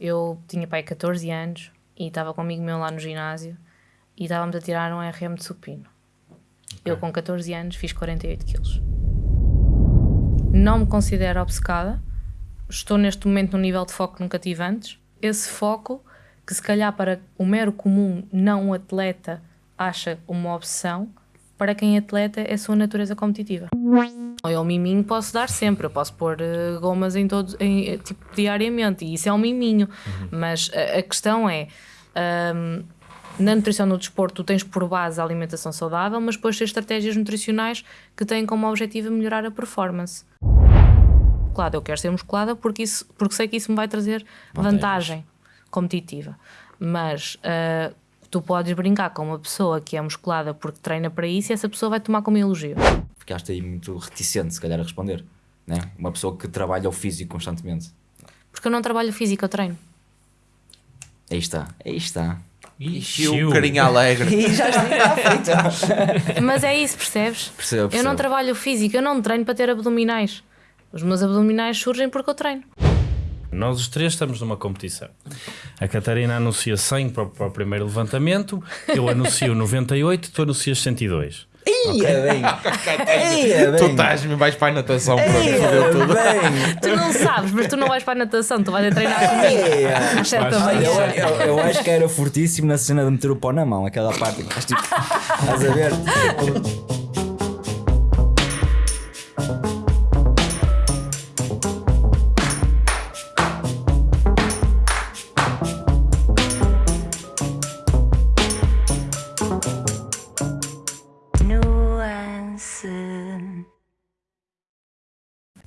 Eu tinha pai 14 anos e estava com amigo meu lá no ginásio e estávamos a tirar um RM de supino. Eu com 14 anos fiz 48 quilos. Não me considero obcecada. Estou neste momento num nível de foco que nunca tive antes. Esse foco, que se calhar para o mero comum não atleta acha uma obsessão, para quem é atleta é a sua natureza competitiva. Eu miminho posso dar sempre, eu posso pôr eh, gomas em todos, em, eh, tipo, diariamente, e isso é um miminho. Mas a, a questão é, ahm, na nutrição no desporto, tu tens por base a alimentação saudável, mas depois tens estratégias nutricionais que têm como objetivo melhorar a performance. Musculada, eu quero ser musculada porque, isso, porque sei que isso me vai trazer vantagem competitiva. Mas ah, tu podes brincar com uma pessoa que é musculada porque treina para isso e essa pessoa vai tomar como elogio. Ficaste aí muito reticente, se calhar, a responder. Né? Uma pessoa que trabalha o físico constantemente. Porque eu não trabalho físico, eu treino. Aí está, aí está. E o carinha alegre. E já está feito. Mas é isso, percebes? Percebo, Eu percebo. não trabalho físico, eu não treino para ter abdominais. Os meus abdominais surgem porque eu treino. Nós os três estamos numa competição. A Catarina anuncia 100 para, o- para o primeiro levantamento, eu anuncio 98, tu anuncias 102. Ia bem. Ia Tu bem. estás-me vais para a natação. Ia fodeu tudo. bem. Tu não sabes, mas tu não vais para a natação, tu vais a treinar comigo. Ia. Às sete da Vais- Eu, manhã. eu, eu acho que era fortíssimo na cena de meter o pó na mão, aquela parte que estás tipo. Estás a ver?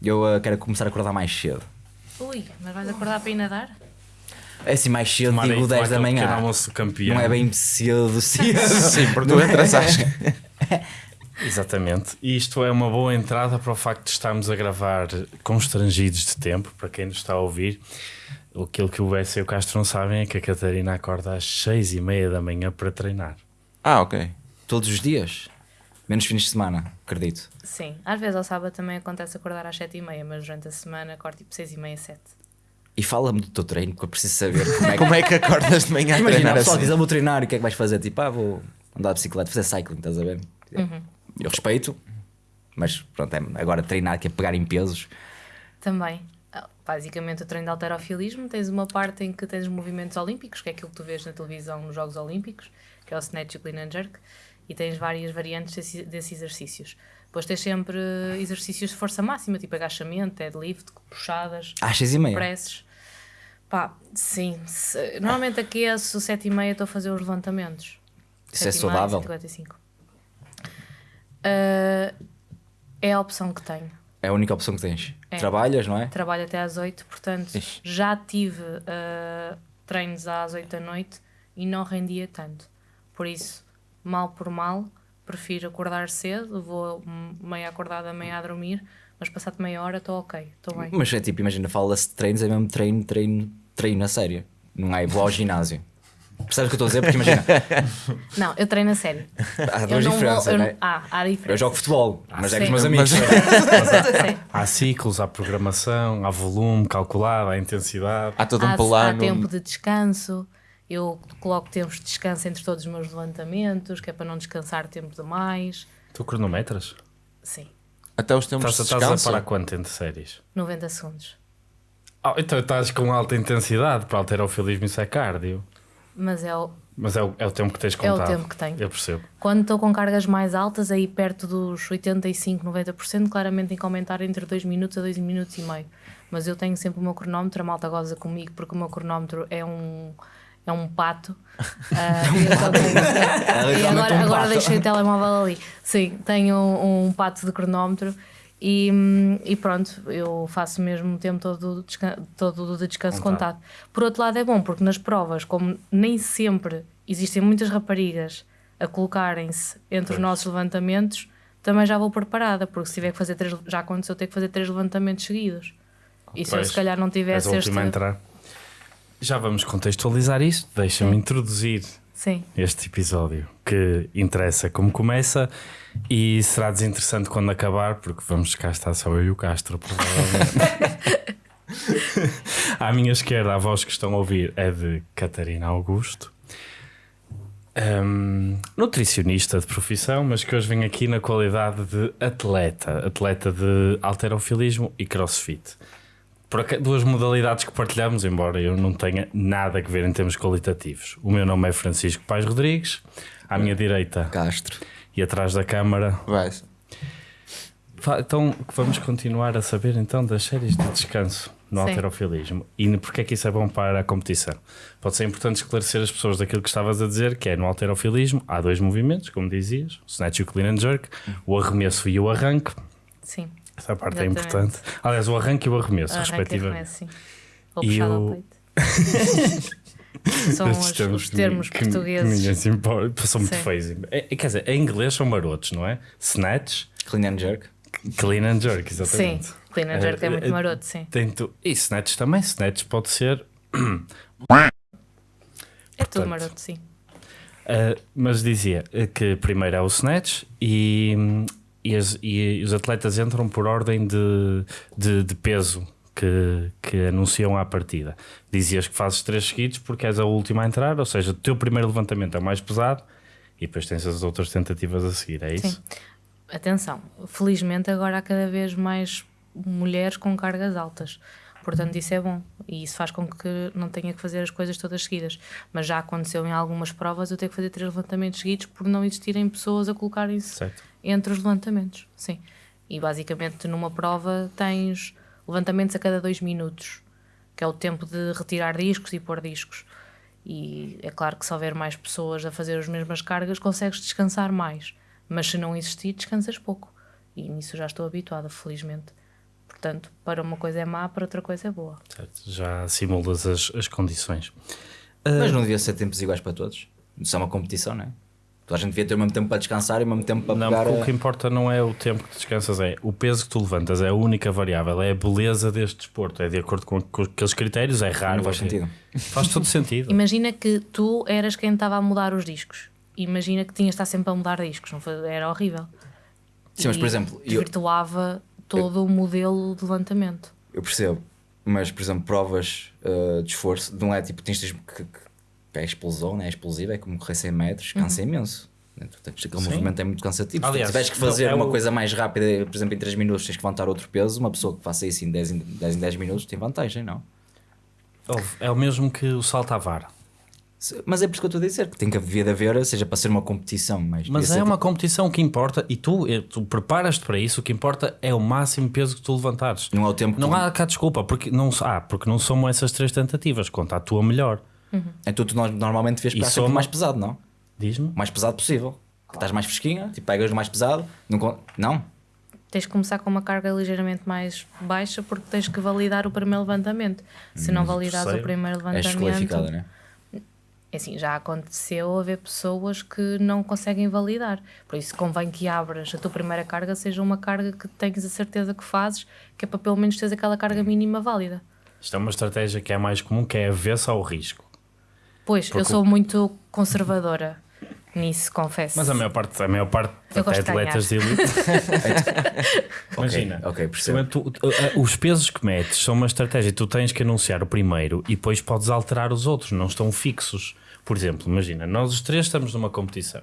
Eu uh, quero começar a acordar mais cedo. Ui, mas vais acordar para ir nadar? É assim, mais cedo, Tomara digo tomar 10 da manhã. almoço campeão. Não é bem cedo, cedo. Sim, porque tu entras às. Exatamente. E isto é uma boa entrada para o facto de estarmos a gravar constrangidos de tempo, para quem nos está a ouvir. Aquilo que o Bessa e o Castro não sabem é que a Catarina acorda às seis e meia da manhã para treinar. Ah, ok. Todos os dias. Menos fins de semana, acredito. Sim, às vezes ao sábado também acontece acordar às 7h30, mas durante a semana acordo tipo 6h30, 7 E fala-me do teu treino, porque eu preciso saber como é que. Como é que acordas de manhã a Imagina, o treinar pessoal assim? diz, eu vou treinar, e o que é que vais fazer? Tipo, ah, vou andar de bicicleta, fazer cycling, estás a ver? Eu respeito, mas pronto, é agora treinar, que é pegar em pesos. Também. Basicamente, o treino de alterofilismo tens uma parte em que tens os movimentos olímpicos, que é aquilo que tu vês na televisão nos Jogos Olímpicos, que é o snatch e o clean and jerk, e tens várias variantes desse- desses exercícios. Depois tens sempre exercícios de força máxima, tipo agachamento, deadlift, puxadas, seis e meia. presses. Pá, sim. se- normalmente aqui é 7 e meia estou a fazer os levantamentos. Isso é 7h30, saudável? 155. Ah, é a opção que tenho. É a única opção que tens. É. Trabalhas, não é? Trabalho até às 8, portanto Ixi. já tive ah, treinos às 8 da noite e não rendia tanto. Por isso, mal por mal, prefiro acordar cedo, vou meia acordada, meia a dormir, mas passado meia hora estou ok, estou bem. Mas é tipo, imagina, fala-se de treinos, é mesmo treino, treino, treino a sério. Não é vou ao ginásio. Percebes o que eu estou a dizer? Porque imagina, Não, eu treino a sério. há duas não diferenças, vou, eu não é? Ah, há diferença. Eu jogo futebol, mas é com os meus amigos. Sim. Há ciclos, há programação, há volume calculado, há intensidade. Há todo um há, há plano. tempo de descanso. Eu coloco tempos de descanso entre todos os meus levantamentos, que é para não descansar tempo demais. Tu cronometras? Sim, Até os tempos Estás, de estás a descanso. parar quanto entre séries? 90 segundos. Ah, então estás com alta intensidade para alterofilismo, isso é cardio. Mas é o, Mas é o, é o tempo que tens É o contado. tempo que tenho. Eu percebo. Quando estou com cargas mais altas, aí perto dos 85, 90%, claramente tem que aumentar entre 2 minutos a 2 minutos e meio. Mas eu tenho sempre o meu cronómetro, a malta goza comigo porque o meu cronómetro é um, é um pato. Ah, e e agora, um agora deixei o telemóvel ali. Sim, tenho um, um pato de cronómetro. E, e pronto, eu faço mesmo o tempo todo, todo de descanso Contado. contado. Por outro lado, é bom, porque nas provas, como nem sempre existem muitas raparigas a colocarem-se entre os nossos levantamentos, também já vou preparada, porque se tiver que fazer três, já aconteceu ter que fazer três levantamentos seguidos. E se eu Pois, se calhar não tivesse este. entrar. Já vamos contextualizar isto. Deixa-me introduzir Sim, este episódio que interessa como começa e será desinteressante quando acabar, porque vamos cá estar só eu e o Castro, provavelmente. À minha esquerda, a voz que estão a ouvir é de Catarina Augusto, Hum, nutricionista de profissão, mas que hoje vem aqui na qualidade de atleta, atleta de alterofilismo e crossfit. Duas modalidades que partilhamos, embora eu não tenha nada a ver em termos qualitativos. O meu nome é Francisco Pais Rodrigues, à minha direita Castro. e atrás da câmara Vai. Fa- Então vamos continuar a saber então das séries de descanso no Sim. alterofilismo e porque é que isso é bom para a competição. Pode ser importante esclarecer as pessoas daquilo que estavas a dizer, que é no alterofilismo há dois movimentos, como dizias, o snatch e o clean and jerk, o arremesso e o arranque. Sim. Essa parte é Exatamente. importante. Aliás, o arranque e o arremesso, Arranque e respectivamente. arremesso, sim. Ou E peito. São os, os termos que- que portugueses. ninguém se importa, são muito Sim. feios. É- é- quer dizer, em inglês são marotos, não é? Snatch, Clean and jerk. clean and jerk, Sim, exatamente. clean and jerk é muito Eh, maroto, sim. Tento... E snatch também. Snatch pode ser. É tudo portanto, maroto, sim. Uh, mas dizia que primeiro é o snatch e, e, as- e os atletas entram por ordem de, de, de peso que, que anunciam à partida. Dizias que fazes três seguidos porque és a última a entrar, ou seja, o teu primeiro levantamento é o mais pesado e depois tens as outras tentativas a seguir, é isso? Sim. Atenção, felizmente agora há cada vez mais mulheres com cargas altas. Portanto, isso é bom e isso faz com que não tenha que fazer as coisas todas seguidas. Mas já aconteceu em algumas provas eu ter que fazer três levantamentos seguidos por não existirem pessoas a colocarem-se entre os levantamentos. Sim. E basicamente numa prova tens levantamentos a cada dois minutos, que é o tempo de retirar discos e pôr discos. E é claro que se houver mais pessoas a fazer as mesmas cargas, consegues descansar mais. Mas se não existir, descansas pouco. E nisso já estou habituada, felizmente. Portanto, para uma coisa é má, para outra coisa é boa. Certo. Já simulas as, as condições. Mas não devia ser tempos iguais para todos. Isso é uma competição, não é? Toda a gente devia ter o mesmo tempo para descansar e o mesmo tempo para Não, pegar. porque o a- que importa não é o tempo que descansas, é o peso que tu levantas, é a única variável, é a beleza deste desporto, é de acordo com, com aqueles critérios, é raro. Não faz sentido. Faz todo sentido. Imagina que tu eras quem estava a mudar os discos. Imagina que tinhas de estar sempre a mudar discos. Não foi- era horrível. Sim, mas E por exemplo, eu, desvirtuava todo o modelo de levantamento. eu percebo, mas por exemplo, provas uh, de esforço, não é tipo, tens de- que, que é explosão, né? é explosiva, é como correr 100 metros, cansa imenso. né? Aquele Sim. movimento é muito cansativo. Aliás, Se tiveres que não, fazer é uma o- coisa mais rápida, por exemplo, em 3 minutos, tens que levantar outro peso, uma pessoa que faça isso em 10 em 10, em 10 minutos tem vantagem, não? É o mesmo que o salto à vara. Mas é por isso que eu estou a dizer, que tem que haver de haver, seja para ser uma competição, mas, Mas é ser uma tipo- competição que importa e tu, eh, tu preparas-te para isso. O que importa é o máximo peso que tu levantares. Não é o tempo que Não tu- há cá desculpa, porque não, ah, porque não somam essas três tentativas. Conta a tua melhor. Então tu no- normalmente pegar sempre soma- o mais pesado, não? Diz-me. O mais pesado possível. Que Estás mais fresquinha, tipo, pegas o mais pesado. Não? não? Tens que começar com uma carga ligeiramente mais baixa porque tens que validar o primeiro levantamento. Se não validares o primeiro És desqualificada, levantamento, né? É assim, já aconteceu haver pessoas que não conseguem validar. Por isso convém que abras a tua primeira carga seja uma carga que tenhas a certeza que fazes, que é para pelo menos teres aquela carga mínima válida. Isto é uma estratégia que é mais comum, que é avessa ao risco. Pois, eu Porque sou muito conservadora nisso, confesso. Mas a maior parte, a maior parte Eu até atletas de elite. Imagina, ok, percebo. tu- tu- eh, os pesos que metes são uma estratégia. Tu tens que anunciar o primeiro e depois podes alterar os outros, não estão fixos. Por exemplo, imagina, nós os três estamos numa competição.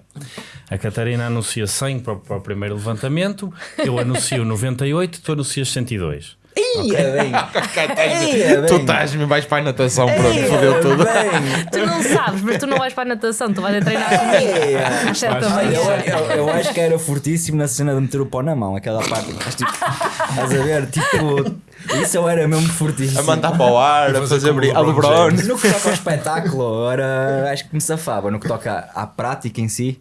A Catarina anuncia 100 para, o- para o primeiro levantamento, eu anuncio 98, tu anuncias 102. Ia bem! Tu estás-me vais para a natação, pronto, fodeu tudo. Tu não sabes, mas tu não vais para a natação, tu vais a treinar comigo às 7 da Vais- Eu, manhã. eu- eu acho que era fortíssimo na cena de meter o pau na mão, aquela parte. Mas, tipo, estás a ver? Tipo, isso eu era mesmo fortíssimo. A mandar para o ar, a fazer fazer como o brilhar. A LeBron. No que toca ao espetáculo, era, acho que me safava. No que toca à, à prática em si,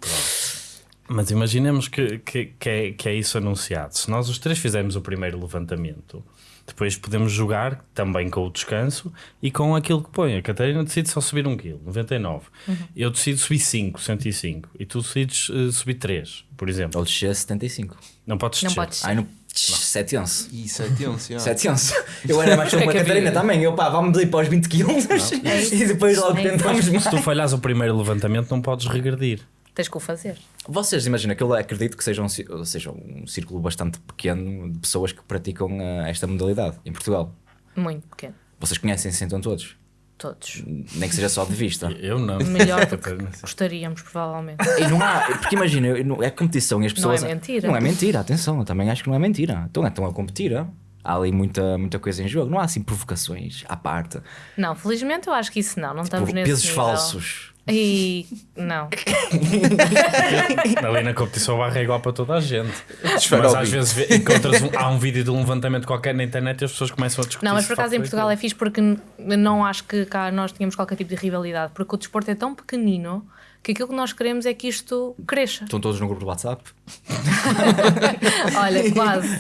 Mas imaginemos que, que, que, é, que é isso anunciado. Se nós os três fizermos o primeiro levantamento, depois podemos jogar também com o descanso e com aquilo que põe. A Catarina decide só subir 1 kg, 99. Eu decido subir 5, 105. E tu decides eh, subir 3, por exemplo. ou descer 75. Não podes Não descer. podes. Ai, no 7 11. Isso é tenso, já. 7 11. Eu era mais como a que Catarina também. Eu pá, vamos ir para os 20 kg e depois logo É tentamos mais. Se tu falhas o primeiro levantamento, não podes regredir. Tens que o fazer. Vocês imaginam que eu acredito que seja um, seja um círculo bastante pequeno de pessoas que praticam eh, esta modalidade em Portugal. Muito pequeno. Vocês conhecem-se então todos? Todos. Nem que seja só de vista. Eu não. Melhor do que gostaríamos, provavelmente. E não há, porque imagina, é competição e as Não é pessoas. mentira. Não é mentira, atenção, eu também acho que não é mentira. Então estão a competir. Há ali muita, muita coisa em jogo. Não há assim provocações à parte. Não, felizmente eu acho que isso não. Não estamos Por nesse pesos nível. falsos. E não. Ali na competição a barra é igual para toda a gente. Mas às vezes encontras um, há um vídeo de um levantamento qualquer na internet e as pessoas começam a discutir. Não, mas por acaso em facto Portugal é fixe porque não acho que cá nós tínhamos qualquer tipo de rivalidade, porque o desporto é tão pequenino que aquilo que nós queremos é que isto cresça. Estão todos no grupo do WhatsApp. Olha, quase.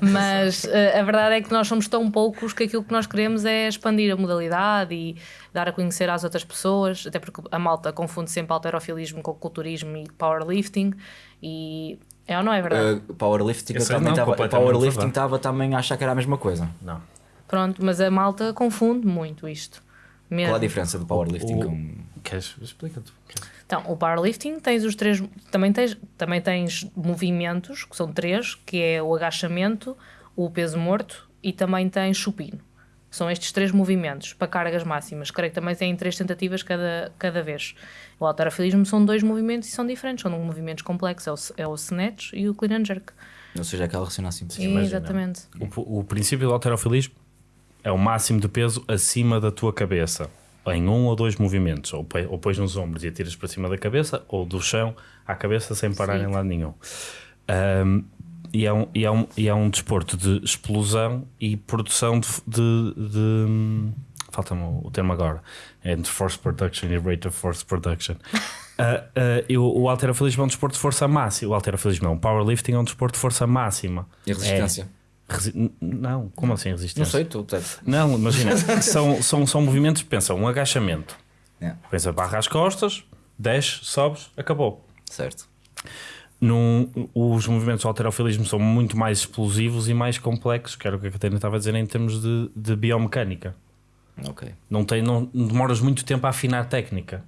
Mas eh, a verdade é que nós somos tão poucos que aquilo que nós queremos é expandir a modalidade e dar a conhecer às outras pessoas, até porque a malta confunde sempre alterofilismo com culturismo e powerlifting e é ou não é verdade? Uh, powerlifting, estava. Powerlifting estava também a achar que era a mesma coisa. Não. Pronto, mas a malta confunde muito isto. Mesmo. Qual a diferença do powerlifting O- com. Queres? Explica tu. Queres? Então, o powerlifting tens os três, também tens, também tens movimentos, que são três, que é o agachamento, o peso morto e também tens supino. São estes três movimentos para cargas máximas. Creio que também têm três tentativas cada, cada vez. O alterofilismo são dois movimentos e são diferentes. São movimentos complexos. É o, é o snatch e o clean and jerk. Ou seja, aquela raciocínio assim. imagina. Exatamente. O, o princípio do alterofilismo é o máximo de peso acima da tua cabeça. Em um ou dois movimentos. Ou, ou pões nos ombros e atiras para cima da cabeça, ou do chão à cabeça sem parar Sim. em lado nenhum. Ahm, e, é um, e, é um, e é um desporto de explosão e produção de. de, de- Falta-me o termo agora. É Entre force production e rate of force production. Ah, e o, o alterofilismo é um desporto de força máxima. O alterofilismo não. O powerlifting é um desporto de força máxima. E a resistência? É, resi- não, como assim resistência? Não sei, tu. tu- Não, imagina, são, são, são movimentos, pensa, um agachamento. É, Pensa, barra às costas, desce, sobes, acabou. certo. Num, os movimentos do alterofilismo são muito mais explosivos e mais complexos, que era o que a Catarina estava a dizer em termos de, de biomecânica. Ok. Não, tem, não demoras muito tempo a afinar a técnica.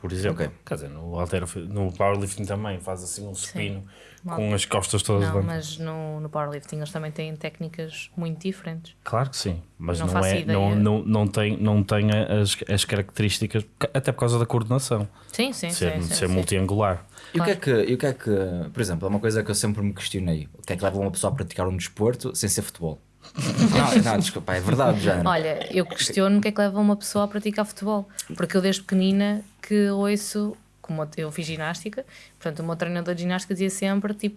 Por exemplo, Ok. quer dizer, no, alterofil- no powerlifting também faz assim um supino Mal- com as costas todas Não, mas no, no powerlifting eles também têm técnicas muito diferentes. Claro que sim, mas Não não, é, ideia. não, não, não tem, não tem as, as características, até por causa da coordenação, Sim, sim, ser, sim. sim, ser sim. multiangular. E o, que é que, e o que é que, por exemplo, é uma coisa que eu sempre me questionei: o que é que leva uma pessoa a praticar um desporto sem ser futebol? não, não, desculpa, é verdade, já. Olha, eu questiono o que é que leva uma pessoa a praticar futebol. Porque eu desde pequenina que ouço, como eu fiz ginástica, portanto o meu treinador de ginástica dizia sempre tipo,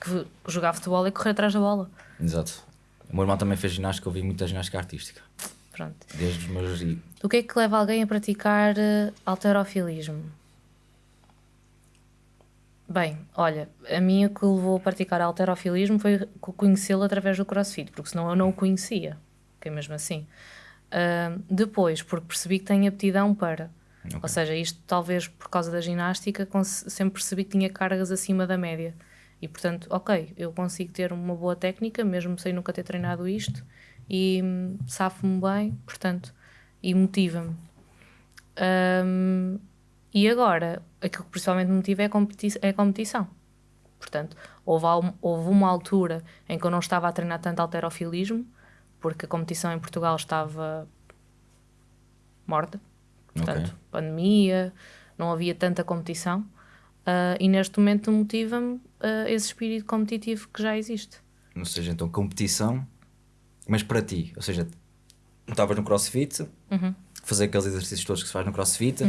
que jogar futebol é correr atrás da bola. Exato. O meu irmão também fez ginástica, eu vi muita ginástica artística. Pronto. Desde os meus. O que é que leva alguém a praticar eh, alterofilismo? Bem, olha, a mim o que levou a praticar alterofilismo foi co- conhecê-lo através do crossfit, porque senão eu não o conhecia, que é mesmo assim. Ah, depois, porque percebi que tenho aptidão para. Ok. Ou seja, isto talvez por causa da ginástica, sempre percebi que tinha cargas acima da média. E portanto, ok, eu consigo ter uma boa técnica, mesmo sem nunca ter treinado isto, e hum, safo-me bem, portanto, e motiva-me. Hum, e agora, aquilo que principalmente me motiva é a, competi é a competição. Portanto, houve, houve uma altura em que eu não estava a treinar tanto alterofilismo, porque a competição em Portugal estava morta. Portanto, Ok. pandemia, não havia tanta competição. ah, e neste momento motiva-me ah, esse espírito competitivo que já existe. Ou seja, então competição, mas para ti, ou seja, estavas no crossfit, Uhum. fazer aqueles exercícios todos que se faz no crossfit,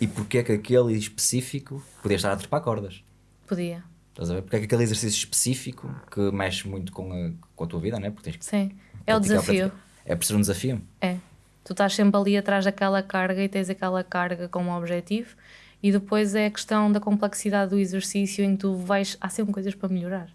e porque é que aquele específico podia estar a trepar cordas? Podia. Estás a ver? Porque é que aquele exercício específico que mexe muito com a, com a tua vida, né? Porque tens que Sim. É o desafio. É por ser um desafio. É. Tu estás sempre ali atrás daquela carga e tens aquela carga como objetivo, e depois é a questão da complexidade do exercício em que tu vais. Há sempre coisas para melhorar.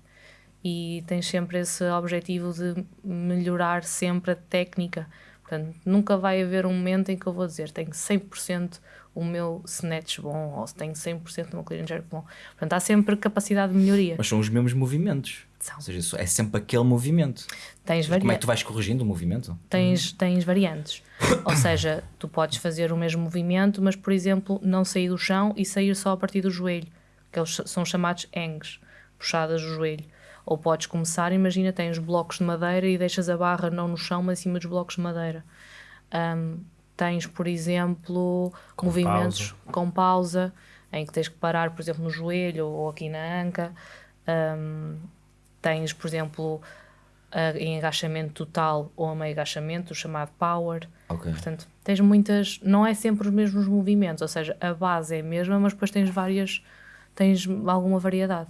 E tens sempre esse objetivo de melhorar sempre a técnica. Portanto, nunca vai haver um momento em que eu vou dizer tenho 100% o meu snatch bom ou tenho 100% o meu clean and jerk bom. Portanto, há sempre capacidade de melhoria. Mas são os mesmos movimentos. São. Ou seja, é sempre aquele movimento. Tens Como é que tu vais corrigindo o movimento? tens, tens variantes. Ou seja, tu podes fazer o mesmo movimento, mas, por exemplo, não sair do chão e sair só a partir do joelho, que eles são chamados hangs, puxadas do joelho. Ou podes começar, imagina, tens blocos de madeira e deixas a barra não no chão, mas em cima dos blocos de madeira. Um, tens, por exemplo, Com movimentos com pausa, em que tens que parar, por exemplo, no joelho ou aqui na anca. Um, tens, por exemplo, a- em agachamento total ou a meio agachamento, o chamado power. Ok. Portanto, tens muitas. Não é sempre os mesmos movimentos, ou seja, a base é a mesma, mas depois tens várias. tens alguma variedade.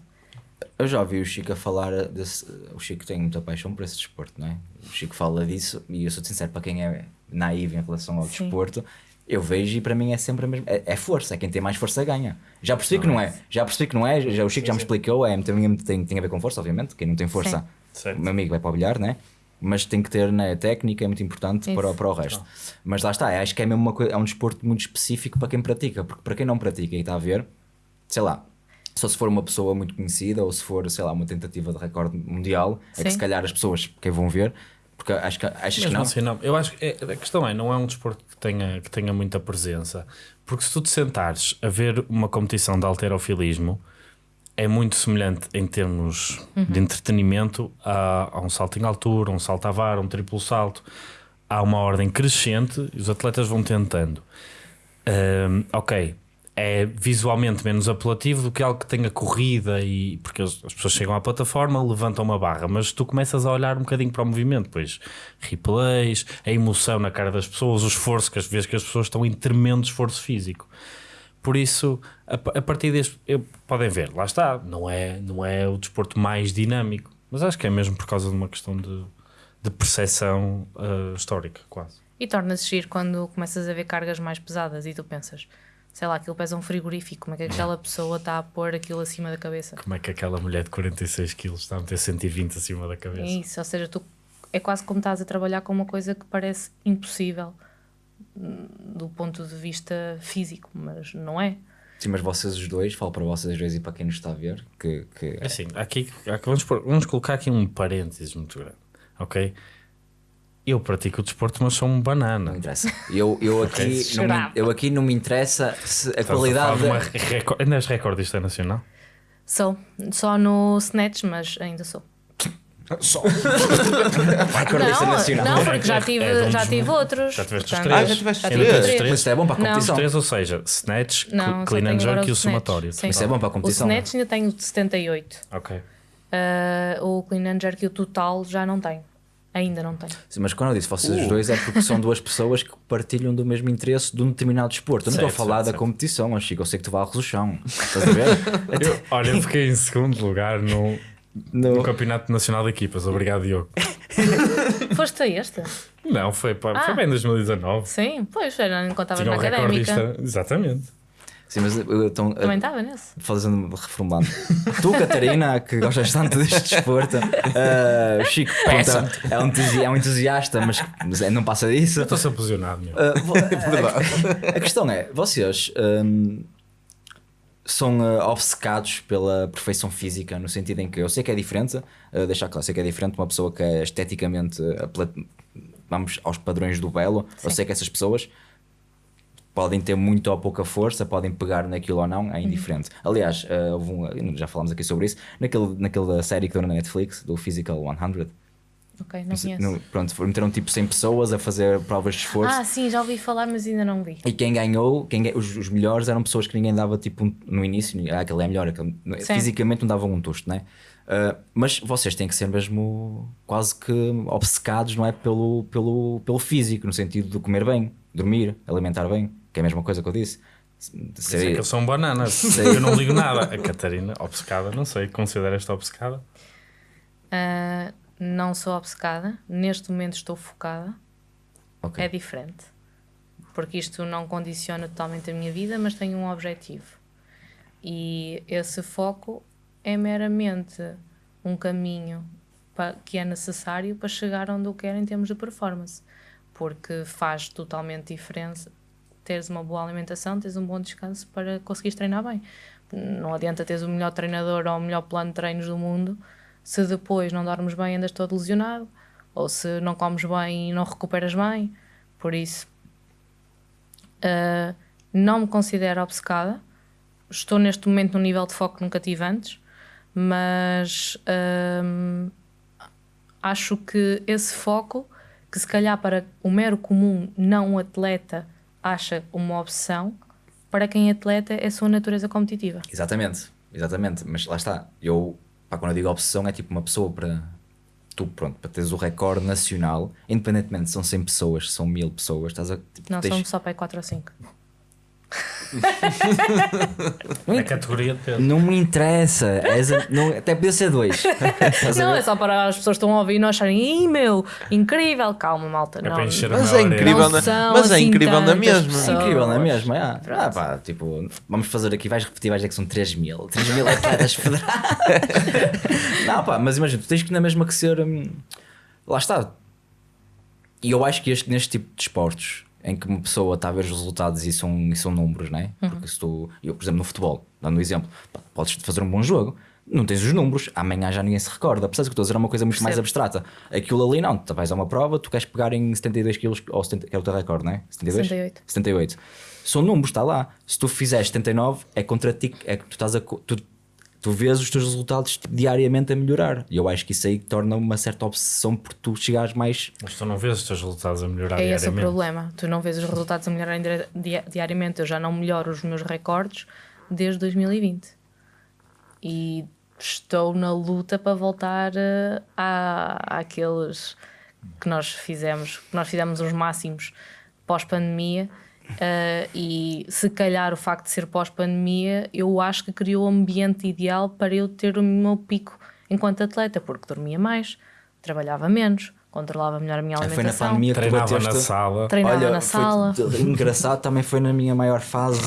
Eu já ouvi o Chico a falar desse. O Chico tem muita paixão por esse desporto, não é? O Chico fala disso e eu sou sincero para quem é naivo em relação ao Sim. desporto. Eu vejo e para mim é sempre a mesma. É, é força, é quem tem mais força ganha. Já percebi que não é. Já percebi que não é. Já, o Chico já me explicou. É, tem, tem, tem a ver com força, obviamente. Quem não tem força, Certo. o meu amigo vai para o bilhar, né? Mas tem que ter né, técnica, é muito importante para, Isso. para o resto. Mas lá está, acho que é mesmo uma coisa, é um desporto muito específico para quem pratica, porque para quem não pratica e está a ver, sei lá, só se for uma pessoa muito conhecida ou se for, sei lá, uma tentativa de recorde mundial, é que Sim. se calhar as pessoas que vão ver, porque acho que, achas que Mesmo não? assim, não. Eu acho que é- a questão é, não é um desporto que tenha, que tenha muita presença. Porque se tu te sentares a ver uma competição de alterofilismo, é muito semelhante em termos de entretenimento a, a um salto em altura, um salto à vara, um triplo salto. Há uma ordem crescente e os atletas vão tentando. Ahm, ok, é visualmente menos apelativo do que algo que tenha corrida e porque as, as pessoas chegam à plataforma, levantam uma barra, mas tu começas a olhar um bocadinho para o movimento, pois replays, a emoção na cara das pessoas, o esforço, que às vezes que as pessoas estão em tremendo esforço físico. Por isso, a, a partir deste, eu- podem ver, lá está, não é, não é o desporto mais dinâmico, mas acho que é mesmo por causa de uma questão de, de percepção ah, histórica, quase. E torna-se giro quando começas a ver cargas mais pesadas e tu pensas, sei lá, aquilo pesa um frigorífico, como é que aquela pessoa está a pôr aquilo acima da cabeça? Como é que aquela mulher de 46 quilos está a meter 120 acima da É cabeça? isso, ou seja, tu, é quase como estás a trabalhar com uma coisa que parece impossível hum, do ponto de vista físico, mas não é. Sim, mas vocês os dois, falo para vocês dois e para quem nos está a ver, que, que É Assim, aqui, aqui- vamos, pôr- vamos colocar aqui um parênteses muito grande, ok? Eu pratico o desporto, mas sou um não banana. interessa. Eu, eu, aqui, não me, eu aqui não me interessa se a Estás a qualidade. falar de uma recor- Ainda és recordista nacional? Sou, só no Snatch, mas ainda sou. Só. Recordista não, nacional. não, porque já tive, É um já tive outros. já tiveste os portanto, três. Ah, já tiveste já três. Três. Mas isso é bom para a Não. competição. Três, ou seja, snatch, Não, clean and jerk e o somatório. Sim. Isso é bom para a O competição. Snatch ainda tenho de 78. Ok. Ah, o Clean and Jerk e o Total já não tenho. Ainda não tenho. Sim, mas quando eu disse vocês Uh. os dois é porque são duas pessoas que partilham do mesmo interesse de um determinado desporto. Eu não estou a falar certo, da certo. competição, Chico. Eu sei que tu varres o chão. Estás a ver? Eu, olha, eu fiquei em segundo lugar no, no No- Campeonato Nacional de Equipas. Obrigado, Diogo. Foste a este? Não, foi, pá, foi Ah. bem em 2019. Sim, pois, era, enquanto estavas Tinha na um académica. recordista. Exatamente. Sim, mas eu então, Também estava nesse. fazendo reformulando. Tu, Catarina, que gostas tanto deste desporto, uh, Chico pronto, é, um entusi- é um entusiasta, mas mas é- não passa disso. Eu estou sempre posicionado, meu. Uh, a, a questão é: vocês um, são uh, obcecados pela perfeição física, no sentido em que eu sei que é diferente, uh, deixar claro, sei que é diferente uma pessoa que é esteticamente, uh, vamos aos padrões do belo. Eu Sim. sei que essas pessoas podem ter muito ou pouca força, podem pegar naquilo ou não, é indiferente. Aliás, uh, já falámos aqui sobre isso, naquele, naquela série que deu na Netflix, do Physical 100. Ok, não conheço. No, pronto, meteram tipo 100 pessoas a fazer provas de esforço. Ah, sim, já ouvi falar, mas ainda não vi. E quem ganhou, quem, os, os melhores eram pessoas que ninguém dava tipo um- no início, ah, aquele é melhor, aquele, Sim. fisicamente não davam um tosto, né? Ah, mas vocês têm que ser mesmo quase que obcecados, não é? Pelo, pelo, pelo físico, no sentido de comer bem, dormir, alimentar bem, que é a mesma coisa que eu disse. É Ser- que eu sou um banana. Eu não ligo nada. A Catarina, obcecada, não sei. Considera esta obcecada? Ah, não sou obcecada. Neste momento estou focada. Ok. É diferente. Porque isto não condiciona totalmente a minha vida, mas tenho um objetivo. E esse foco é meramente um caminho que é necessário para chegar onde eu quero em termos de performance. Porque faz totalmente diferença teres uma boa alimentação, teres um bom descanso para conseguires treinar bem. Não adianta teres o melhor treinador ou o melhor plano de treinos do mundo se depois não dormes bem andas todo lesionado, ou se não comes bem e não recuperas bem. Por isso, ah, não me considero obcecada. Estou neste momento num nível de foco que nunca tive antes, mas hum, acho que esse foco, que se calhar para o mero comum não atleta acha uma opção, para quem é atleta é a sua natureza competitiva. Exatamente, exatamente. Mas lá está. Eu, pá, quando eu digo obsessão, é tipo uma pessoa para tu, pronto, para teres o recorde nacional, independentemente se são 100 pessoas, se são 1000 pessoas, estás a. Tipo, Não, tens- somos só para aí 4 ou 5. A categoria de peso. Não me interessa, és a- não, até podia ser dois. Não, é só para as pessoas que estão a ouvir e não acharem, ih meu, incrível, calma malta. É não, para encher a Mas é incrível, Não na- mas é incrível na mesma. pessoas. Incrível, não é mesmo? É. Ah, pá, tipo, vamos fazer aqui, vais repetir, vais dizer que são 3 mil. 3 mil atletas federados. não, pá, mas imagina, tu tens que na mesma que ser. hum, lá está. E eu acho que este, neste tipo de esportes, em que uma pessoa está a ver os resultados e são, e são números, né? Porque se tu, eu, por exemplo, no futebol, dando um exemplo, podes fazer um bom jogo. Não tens os números, amanhã já ninguém se recorda. Percebes que eu estou a dizer é uma coisa muito mais Percebo. abstrata. Aquilo ali não, tu vais a uma prova, tu queres pegar em 72 quilos, ou 70, que é o teu recorde, não é? 72? 78. 78. São números, está lá. Se tu fizeres 79, é contra ti, é que tu estás a. Tu, tu vês os teus resultados diariamente a melhorar. E eu acho que isso aí torna uma certa obsessão por tu chegares mais. Mas tu não vês os teus resultados a melhorar É esse o diariamente. problema. Tu não vês os resultados a dia- diariamente. Eu já não melhoro os meus recordes desde 2020. E estou na luta para voltar eh, à, àqueles que nós fizemos, que nós fizemos os máximos pós-pandemia. Eh, e se calhar o facto de ser pós-pandemia, eu acho que criou o ambiente ideal para eu ter o meu pico enquanto atleta, porque dormia mais, trabalhava menos, controlava melhor a minha Ah, Foi na alimentação. pandemia que Treinava bateste. na sala. Treinava Olha, na foi sala. t- engraçado, também foi na minha maior fase.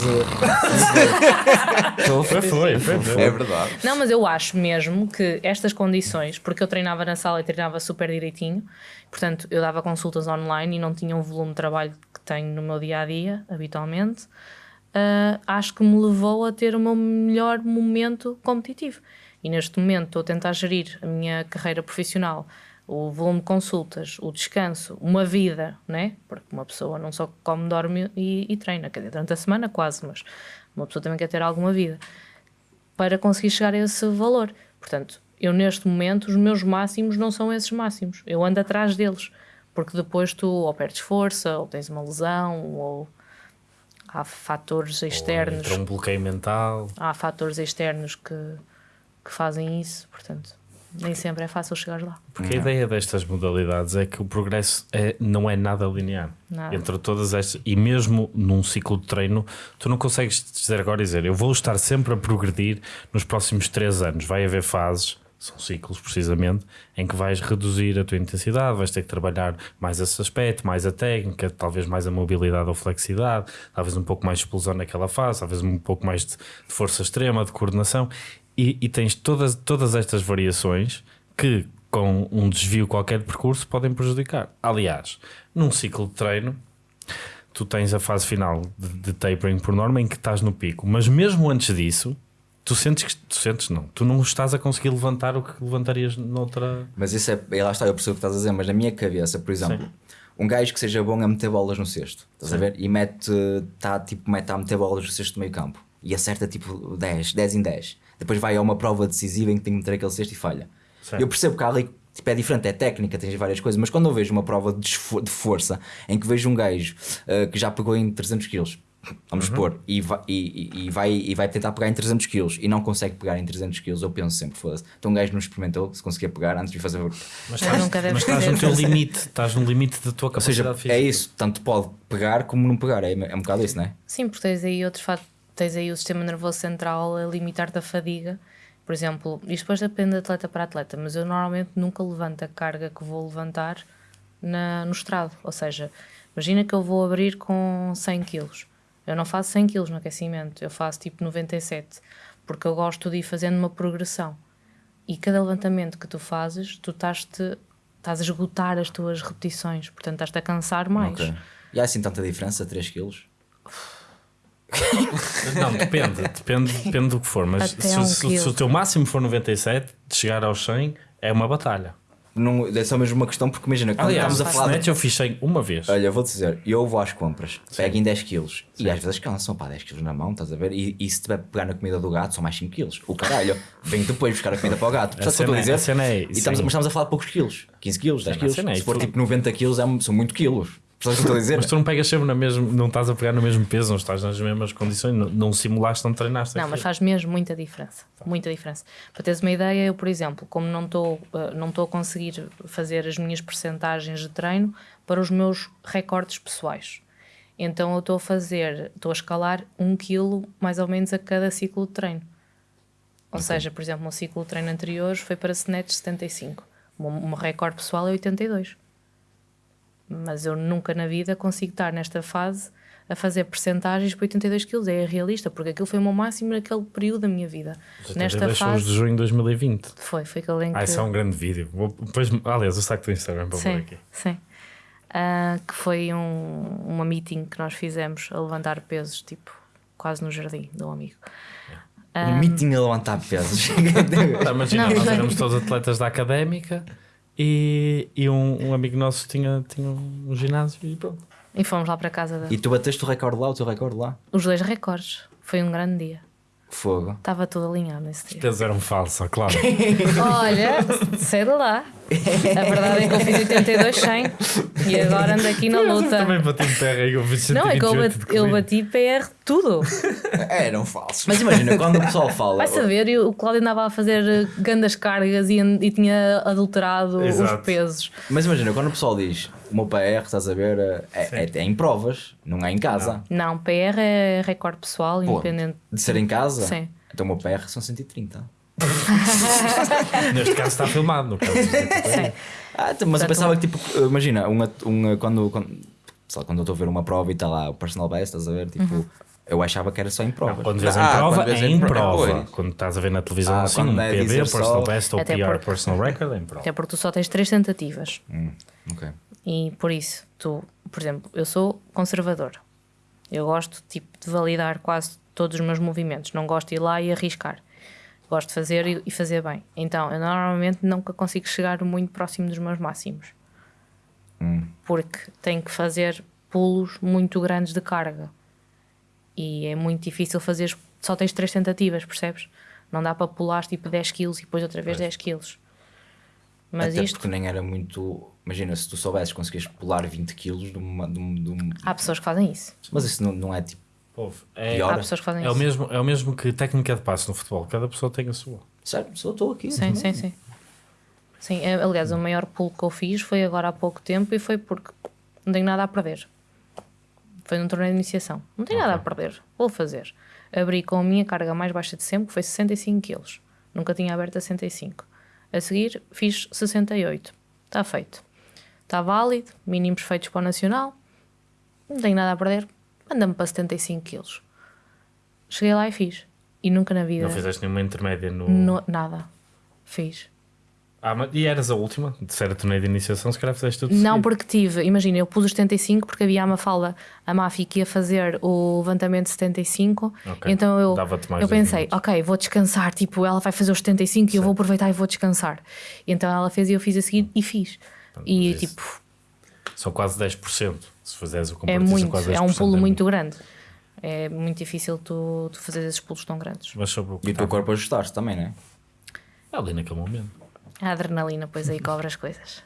Foi, foi, foi. foi. É verdade. Não, mas eu acho mesmo que estas condições, porque eu treinava na sala e treinava super direitinho, portanto eu dava consultas online e não tinha o volume de trabalho que tenho no meu dia a dia, habitualmente, ah, acho que me levou a ter o meu melhor momento competitivo. E neste momento estou a tentar gerir a minha carreira profissional, o volume de consultas, o descanso, uma vida, né? Porque uma pessoa não só come, dorme e, e treina, quer dizer, durante a semana quase, mas uma pessoa também quer ter alguma vida para conseguir chegar a esse valor. Portanto, eu neste momento, os meus máximos não são esses máximos. Eu ando atrás deles. Porque depois tu ou perdes força, ou tens uma lesão, ou há fatores externos. Entra um bloqueio mental. Há fatores externos que, que fazem isso. Portanto, nem sempre é fácil chegar lá. Porque a ideia destas modalidades é que o progresso é, não é nada linear. Nada. Entre todas estas, e mesmo num ciclo de treino, tu não consegues dizer agora e dizer eu vou estar sempre a progredir nos próximos três anos. Vai haver fases, são ciclos precisamente, em que vais reduzir a tua intensidade, vais ter que trabalhar mais esse aspecto, mais a técnica, talvez mais a mobilidade ou flexibilidade, talvez um pouco mais de explosão naquela fase, talvez um pouco mais de, de força extrema, de coordenação. E, e tens todas, todas estas variações que, com um desvio qualquer de percurso, podem prejudicar. Aliás, num ciclo de treino, tu tens a fase final de, de tapering por norma em que estás no pico, mas mesmo antes disso, tu sentes que tu sentes não, tu não estás a conseguir levantar o que levantarias noutra. Mas isso é, é, lá está, eu percebo o que estás a dizer, mas na minha cabeça, por exemplo, um gajo que seja bom a meter bolas no cesto, estás a ver? E mete, tá, tipo, mete a meter bolas no cesto do meio campo e acerta tipo 10, 10 em 10. Depois vai a uma prova decisiva em que tem que meter aquele cesto e falha. Certo. Eu percebo que há ali tipo, é diferente, é técnica, tens várias coisas, mas quando eu vejo uma prova de, de força em que vejo um gajo uh, que já pegou em 300 kg, vamos supor, e vai, e, e- e vai, e vai tentar pegar em 300 kg e não consegue pegar em 300 kg, eu penso sempre, foda-se. Então um gajo não experimentou se conseguia pegar antes de fazer. Ou Mas deve mas estás no teu limite, estás no limite da tua seja, capacidade física. é isso, tanto pode pegar como não pegar, é, é um bocado isso, não é? Sim, porque tens aí outros fatos. Tens aí o sistema nervoso central a limitar-te a fadiga. Por exemplo, isto depois depende de atleta para atleta, mas eu normalmente nunca levanto a carga que vou levantar na, no estrado. Ou seja, imagina que eu vou abrir com 100 kg. Eu não faço 100 kg no aquecimento, eu faço tipo 97, porque eu gosto de ir fazendo uma progressão. E cada levantamento que tu fazes, tu estás-te estás a esgotar as tuas repetições, portanto estás-te a cansar mais. Ok. E há assim tanta diferença, 3 kg? Não, depende, depende, depende do que for. Mas se, um se- se o teu máximo for 97, de chegar aos 100 é uma batalha. não, é só mesmo uma questão, porque imagina, quando Aliás, estamos a falar. de- eu fiz 100 uma vez. Olha, vou-te dizer, eu vou às compras, pego em 10 quilos e às vezes cansam, pá, 10 quilos na mão, estás a ver? E, e se tiver pegar na comida do gato, são mais 5 quilos. O caralho, venho depois buscar a comida para o gato. Percebes o que eu estou a é- dizer? é- e estamos, sim. mas estamos a falar de poucos quilos, 15 quilos, 10 Cena- quilos. cena é- Se for tipo 90 quilos, é, são muito quilos. Percebes o que eu estou a dizer? Mas tu não pegas sempre na mesma, não estás a pegar no mesmo peso, não estás nas mesmas condições, não, não simulaste, não treinaste. Não, mas aquilo. faz mesmo muita diferença. Muita diferença. Para teres uma ideia, eu, por exemplo, como não estou uh, não estou a conseguir fazer as minhas percentagens de treino para os meus recordes pessoais. Então eu estou a fazer, estou a escalar um quilo mais ou menos a cada ciclo de treino. Ou seja, por exemplo, no ciclo de treino anterior foi para snatch 75. O meu- o meu recorde pessoal é 82. Mas eu nunca na vida consigo estar nesta fase a fazer percentagens para 82 kg. É realista, porque aquilo foi o meu máximo naquele período da minha vida. Os Nesta 82 são os de fase. junho de 2020. Foi, foi aquele em que. Ah, isso é um grande vídeo. Vou, depois, aliás, eu saco do Instagram para pôr Sim, aqui. sim. Ah, que foi um, uma meeting que nós fizemos a levantar pesos, tipo, quase no jardim de um amigo. Um meeting a levantar pesos. Ah, Imagina, nós éramos todos atletas da académica e, e um, um amigo nosso tinha, tinha um ginásio e pronto. E fomos lá para casa da... e tu bateste o recorde lá, o teu recorde lá? Os dois recordes. Foi um grande dia. Fogo. Estava tudo alinhado nesse dia. Eles eram falsos, claro. Olha, sei de lá. A verdade é que eu fiz 82 100 e agora ando aqui na luta. Também bati em terra e eu fiz Não, é que eu 128 bati, de eu bati PR tudo. Eram falsos. Mas imagina, quando o pessoal fala. Vai saber, e o Cláudio andava a fazer grandes cargas e, e tinha adulterado Exato. os pesos. Mas imagina, quando o pessoal diz o meu PR, estás a ver, é, é, é em provas, não é em casa. Não, PR é recorde pessoal, Pô, independente. De ser em casa? Sim. Então o meu PR são 130. Neste caso está filmado. No caso, Sim. Ah, então, mas eu pensava que, tipo, imagina, um, at- um, quando, quando, sei quando eu estou a ver uma prova e está lá o personal best, estás a ver, tipo, Uhum. eu achava que era só em provas. Quando vês em Ah, prova, quando vês é em em pro- prova. Quando estás a ver na televisão Ah, assim, um é PB, personal só- best ou Até PR, porque- personal record, é em prova. Até porque tu só tens três tentativas. Hum, ok. E por isso, tu, por exemplo, eu sou conservador. Eu gosto tipo, de validar quase todos os meus movimentos. Não gosto de ir lá e arriscar. Gosto de fazer e, e fazer bem. Então, eu normalmente nunca consigo chegar muito próximo dos meus máximos. Porque tenho que fazer pulos muito grandes de carga. E é muito difícil fazer. Só tens três tentativas, percebes? Não dá para pular tipo 10 kg e depois outra vez 10 kg. Mas Até isto. porque nem era muito. Imagina, se tu soubesses conseguias pular 20 kg de uma. De um, de um- Há pessoas que fazem isso. Mas isso não, não é tipo. Povo, é, Pior. Há pessoas que fazem é, o isso. mesmo, é o mesmo que técnica de passe no futebol. Cada pessoa tem a sua. Sério, só estou aqui. Sim, sim, sim. Sim, é, aliás, o maior pulo que eu fiz foi agora há pouco tempo e foi porque não tenho nada a perder. Foi num torneio de iniciação. Não tenho nada a perder. Vou fazer. Abri com a minha carga mais baixa de sempre, que foi 65 kg. Nunca tinha aberto a 65. A seguir, fiz 68. Está feito. Está válido. Mínimos feitos para o Nacional. Não tenho nada a perder. Manda-me para 75 kg. Cheguei lá e fiz. E nunca na vida. Não fizeste nenhuma intermédia no. no- nada. Fiz. Ah, mas, e eras a última? De ser a torneio de iniciação, se calhar fizeste tudo Não, seguido. porque tive, imagina, eu pus os 75 porque havia a Mafalda, a Mafi que ia fazer o levantamento de 75, Ok. então eu, eu pensei, minutos. ok, vou descansar, tipo, ela vai fazer os 75 e eu vou aproveitar e vou descansar. Então ela fez e eu fiz a seguir e fiz. E mas isso tipo, São quase 10%. Se fizeres o é comparativo, são muito, quase é um 10%, pulo muito grande. É muito difícil tu, tu fazer esses pulos tão grandes. Mas sobre o E o teu corpo ajustaste também, não é? ali naquele momento. A adrenalina, pois aí cobra as coisas.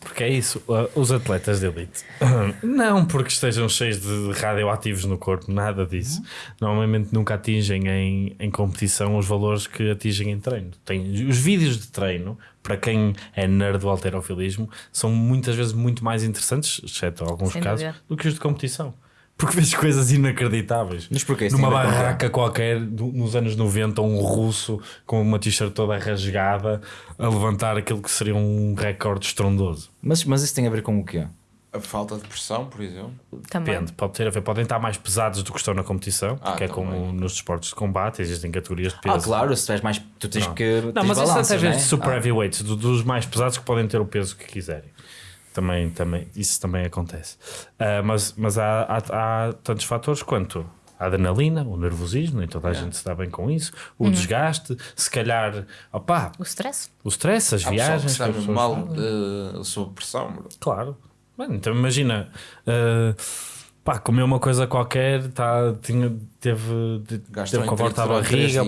Porque é isso, uh, os atletas de elite. Não porque estejam cheios de radioativos no corpo, nada disso. Normalmente nunca atingem em, em competição os valores que atingem em treino. Tem, os vídeos de treino, para quem é nerd do alterofilismo, são muitas vezes muito mais interessantes, exceto alguns Sem casos, dúvida. do que os de competição. Porque vês coisas inacreditáveis. Mas porquê? Isso Numa barraca qualquer, nos anos 90, um russo com uma t-shirt toda rasgada a levantar aquilo que seria um recorde estrondoso. Mas, mas isso tem a ver com o quê? A falta de pressão, por exemplo. Também. Depende, pode ter a ver, podem estar mais pesados do que estão na competição, Ah, porque é também. como nos desportos de combate, existem categorias de peso. Ah, claro, se tiveres mais. Tu tens Não. que. Não, tens mas isso até não vez é? de super Ah, heavyweights, do- dos mais pesados que podem ter o peso que quiserem. Também, também, isso também acontece. Ah, mas mas há, há, há tantos fatores quanto A adrenalina, o nervosismo, nem toda a gente se dá bem com isso. O Uhum. desgaste, se calhar, opá, O stress. o stress, as Há viagens. que pessoas mal uh, sob pressão. Claro. Bem, então imagina, uh, pá, comeu uma coisa qualquer, tá, tinha, teve, de- Gastou teve com a volta à barriga,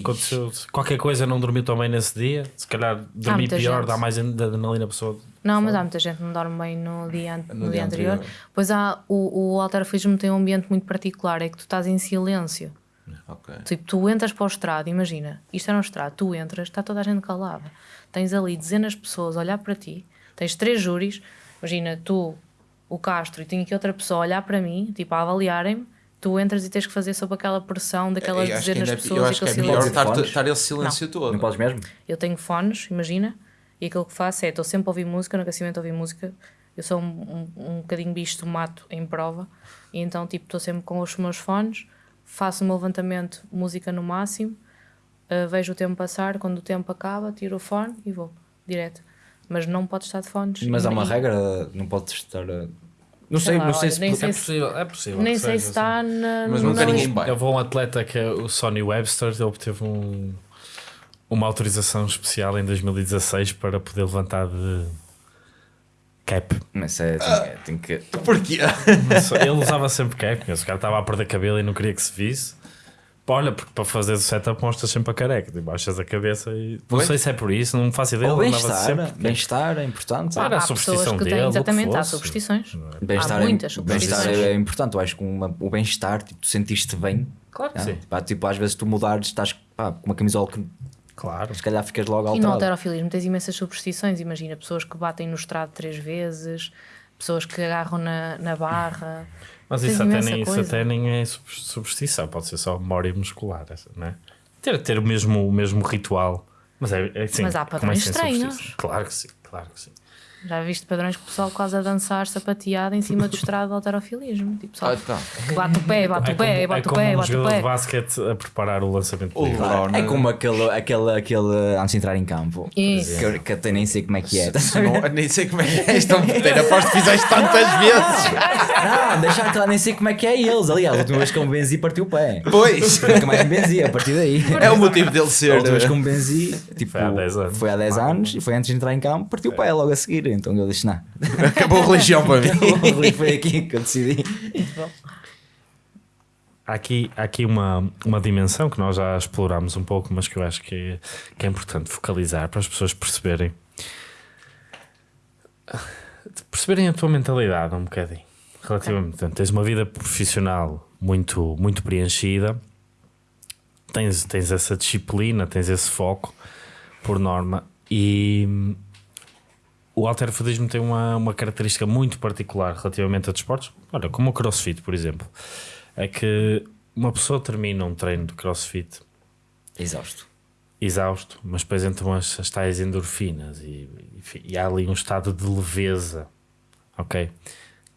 aconteceu, qualquer coisa não dormiu tão bem nesse dia, se calhar dormir pior, gente. dá mais adrenalina à pessoa. Não, mas há muita gente que não dorme bem no dia, an- no No dia dia anterior. anterior. Pois há, o, o alterofismo tem um ambiente muito particular, é que tu estás em silêncio. Ok. Tipo, tu entras para o estrado, imagina, isto era um estrado, tu entras, está toda a gente calada. Tens ali dezenas de pessoas a olhar para ti, tens três júris, imagina, tu, o Castro, e tenho aqui outra pessoa a olhar para mim, tipo, a avaliarem-me, tu entras e tens que fazer sob aquela pressão daquelas dezenas de é- pessoas eu e acho que é aquele melhor estar, estar esse silêncio todo. Não podes mesmo? Eu tenho fones, imagina, e aquilo que faço é, estou sempre a ouvir música, no aquecimento a ouvir música, eu sou um, um, um bocadinho bicho do mato em prova, e então tipo estou sempre com os meus fones, faço o meu levantamento, música no máximo, uh, vejo o tempo passar, quando o tempo acaba, tiro o fone e vou, direto. Mas não pode estar de fones. Mas há uma E- regra, não podes estar. a- Não sei, Sei lá, não sei olha, se. É se- possível, é possível. Nem sei se está na. Mas na nunca ninguém. Eu vou a um atleta que é o Sonny Webster, ele obteve um, uma autorização especial em 2016 para poder levantar de cap. Mas é, tem, tem que. Porquê? Ele usava sempre cap, mas o cara estava a perder cabelo e não queria que se visse. Olha, porque para fazer o setup mostras sempre a careca, tipo, baixas a cabeça e. Não Pois. sei se é por isso, não faço ideia. Bem-estar, bem-estar é importante. Claro. Era a superstição que dele, exatamente, há superstições. Bem-estar Há é- muitas bem-estar superstições. é, é importante. Eu acho que uma- o bem-estar, tipo, tu sentiste bem. Claro que ah, sim. pá, tipo, às vezes tu mudares, estás pá, com uma camisola que Claro. se calhar ficas logo E no alterado. alterofilismo tens imensas superstições. Imagina, pessoas que batem no estrado três vezes, pessoas que agarram na, na barra. Mas isso até, nem, isso até nem é super- superstição, pode ser só memória muscular, não é? Ter, ter o, mesmo, o mesmo ritual. Mas é, é assim, Mas há é padrões estranhos. Claro que sim, claro que sim. Já viste padrões que o pessoal quase a dançar sapateado em cima do estrado do alterofilismo. Tipo, só Ah, então. bate o pé, bate é o pé, como, bate é o como pé, um bate o jogador de pé. basquete a preparar o lançamento O. LeBron, É como aquele, aquele, aquele antes de entrar em campo. Isso. Que, que até nem sei como é que é. Se não- nem sei como é que é isto. Peter, aposto que fizeste tantas vezes. Não, deixar claro, nem sei como é que é eles. Aliás, a última vez que eu me benzi, partiu o pé. Pois. Nunca mais me benzi a partir daí. É o motivo dele A ser. última vez que eu me benzi, tipo, Foi há 10 anos. foi há 10 anos e foi antes de entrar em campo, partiu o pé logo a seguir. Então eu disse: não, Acabou a religião para mim. foi aqui que eu decidi. Há aqui, há aqui uma, uma dimensão que nós já explorámos um pouco, mas que eu acho que é, que é importante focalizar para as pessoas perceberem perceberem a tua mentalidade um bocadinho. Relativamente, portanto, tens uma vida profissional muito, muito preenchida, tens, tens essa disciplina, tens esse foco por norma e o alterofudismo tem uma, uma característica muito particular relativamente a desportos. Olha, como o crossfit, por exemplo, é que uma pessoa termina um treino de crossfit Exausto. exausto, mas depois entram as, as tais endorfinas e, e, e há ali um estado de leveza, ok?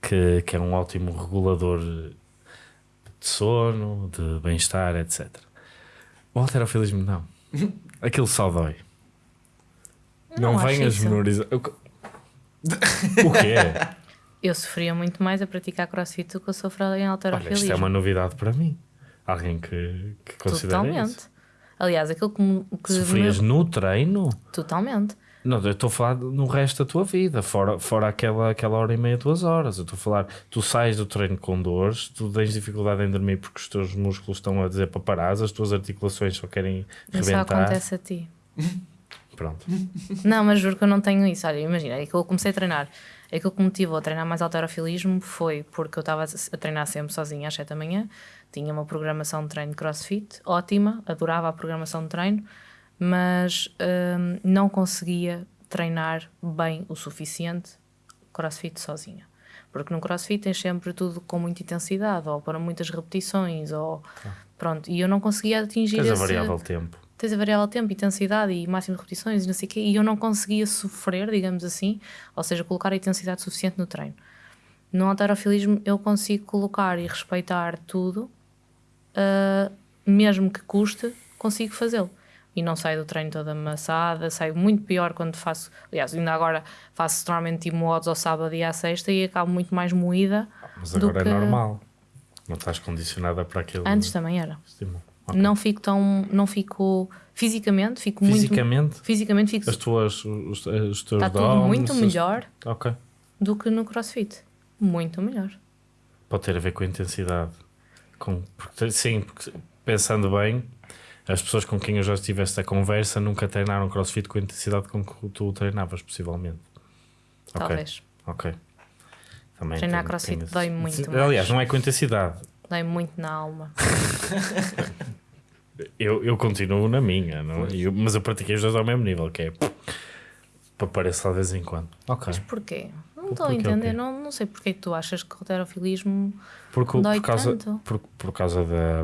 Que, que é um ótimo regulador de sono, de bem-estar, etc. O alterofilismo não. Aquilo só dói. Não, Não venhas menorizar. O que- o quê? Eu sofria muito mais a praticar crossfit do que eu sofro em Olha, isto alterofilismo. é uma novidade para mim. Alguém que, que considera Totalmente. isso. Aliás, aquilo que, que Sofrias me- no treino? Totalmente. Não, eu estou a falar no resto da tua vida, fora, fora aquela, aquela hora e meia, duas horas. Eu estou a falar, tu sais do treino com dores, tu tens dificuldade em dormir porque os teus músculos estão a dizer para parar, as tuas articulações só querem Isso só rebentar. acontece a ti. Pronto. Não, mas juro que eu não tenho isso. Olha, imagina, é que eu comecei a treinar. Aquilo que me motivou a treinar mais alterofilismo foi porque eu estava a treinar sempre sozinha às 7 da manhã, tinha uma programação de treino de crossfit ótima, adorava a programação de treino, mas hum, não conseguia treinar bem o suficiente crossfit sozinha. Porque no crossfit tens sempre tudo com muita intensidade, ou para muitas repetições, ou pronto, e eu não conseguia atingir Tens a esse variável tempo. Tens a variável tempo, intensidade e máximo de repetições e não sei o quê, e eu não conseguia sofrer, digamos assim, ou seja, colocar a intensidade suficiente no treino. No alterofilismo eu consigo colocar e respeitar tudo, ah, mesmo que custe, consigo fazê-lo. E não saio do treino toda amassada, saio muito pior quando faço. Aliás, ainda agora faço normalmente tipo modos ao sábado e à sexta e acabo muito mais moída. Mas do agora que- é normal. Não estás condicionada para aquele Antes também era. estímulo. Ok. Não fico tão. Não fico. Fisicamente, fico muito. Fisicamente, Fisicamente, fico. as tuas, os, os teus Está tudo muito melhor Ok. do que no crossfit. Muito melhor. Pode ter a ver com a intensidade. Com, porque, sim, porque pensando bem, as pessoas com quem eu já estive esta conversa nunca treinaram crossfit com a intensidade com que tu treinavas, possivelmente. Talvez. Ok. Também Treinar tenho- crossfit tenho- dói muito Sim, mais. Aliás, não é com intensidade. Dói muito na alma. Eu, eu continuo na minha, não? é? Eu- mas eu pratiquei os dois ao mesmo nível, que é para aparecer de vez em quando. Ok. Mas porquê? Não estou a o entender. Não, não sei porque é que tu achas que o roterofilismo Porque, Dói por, causa, tanto. por, por causa da,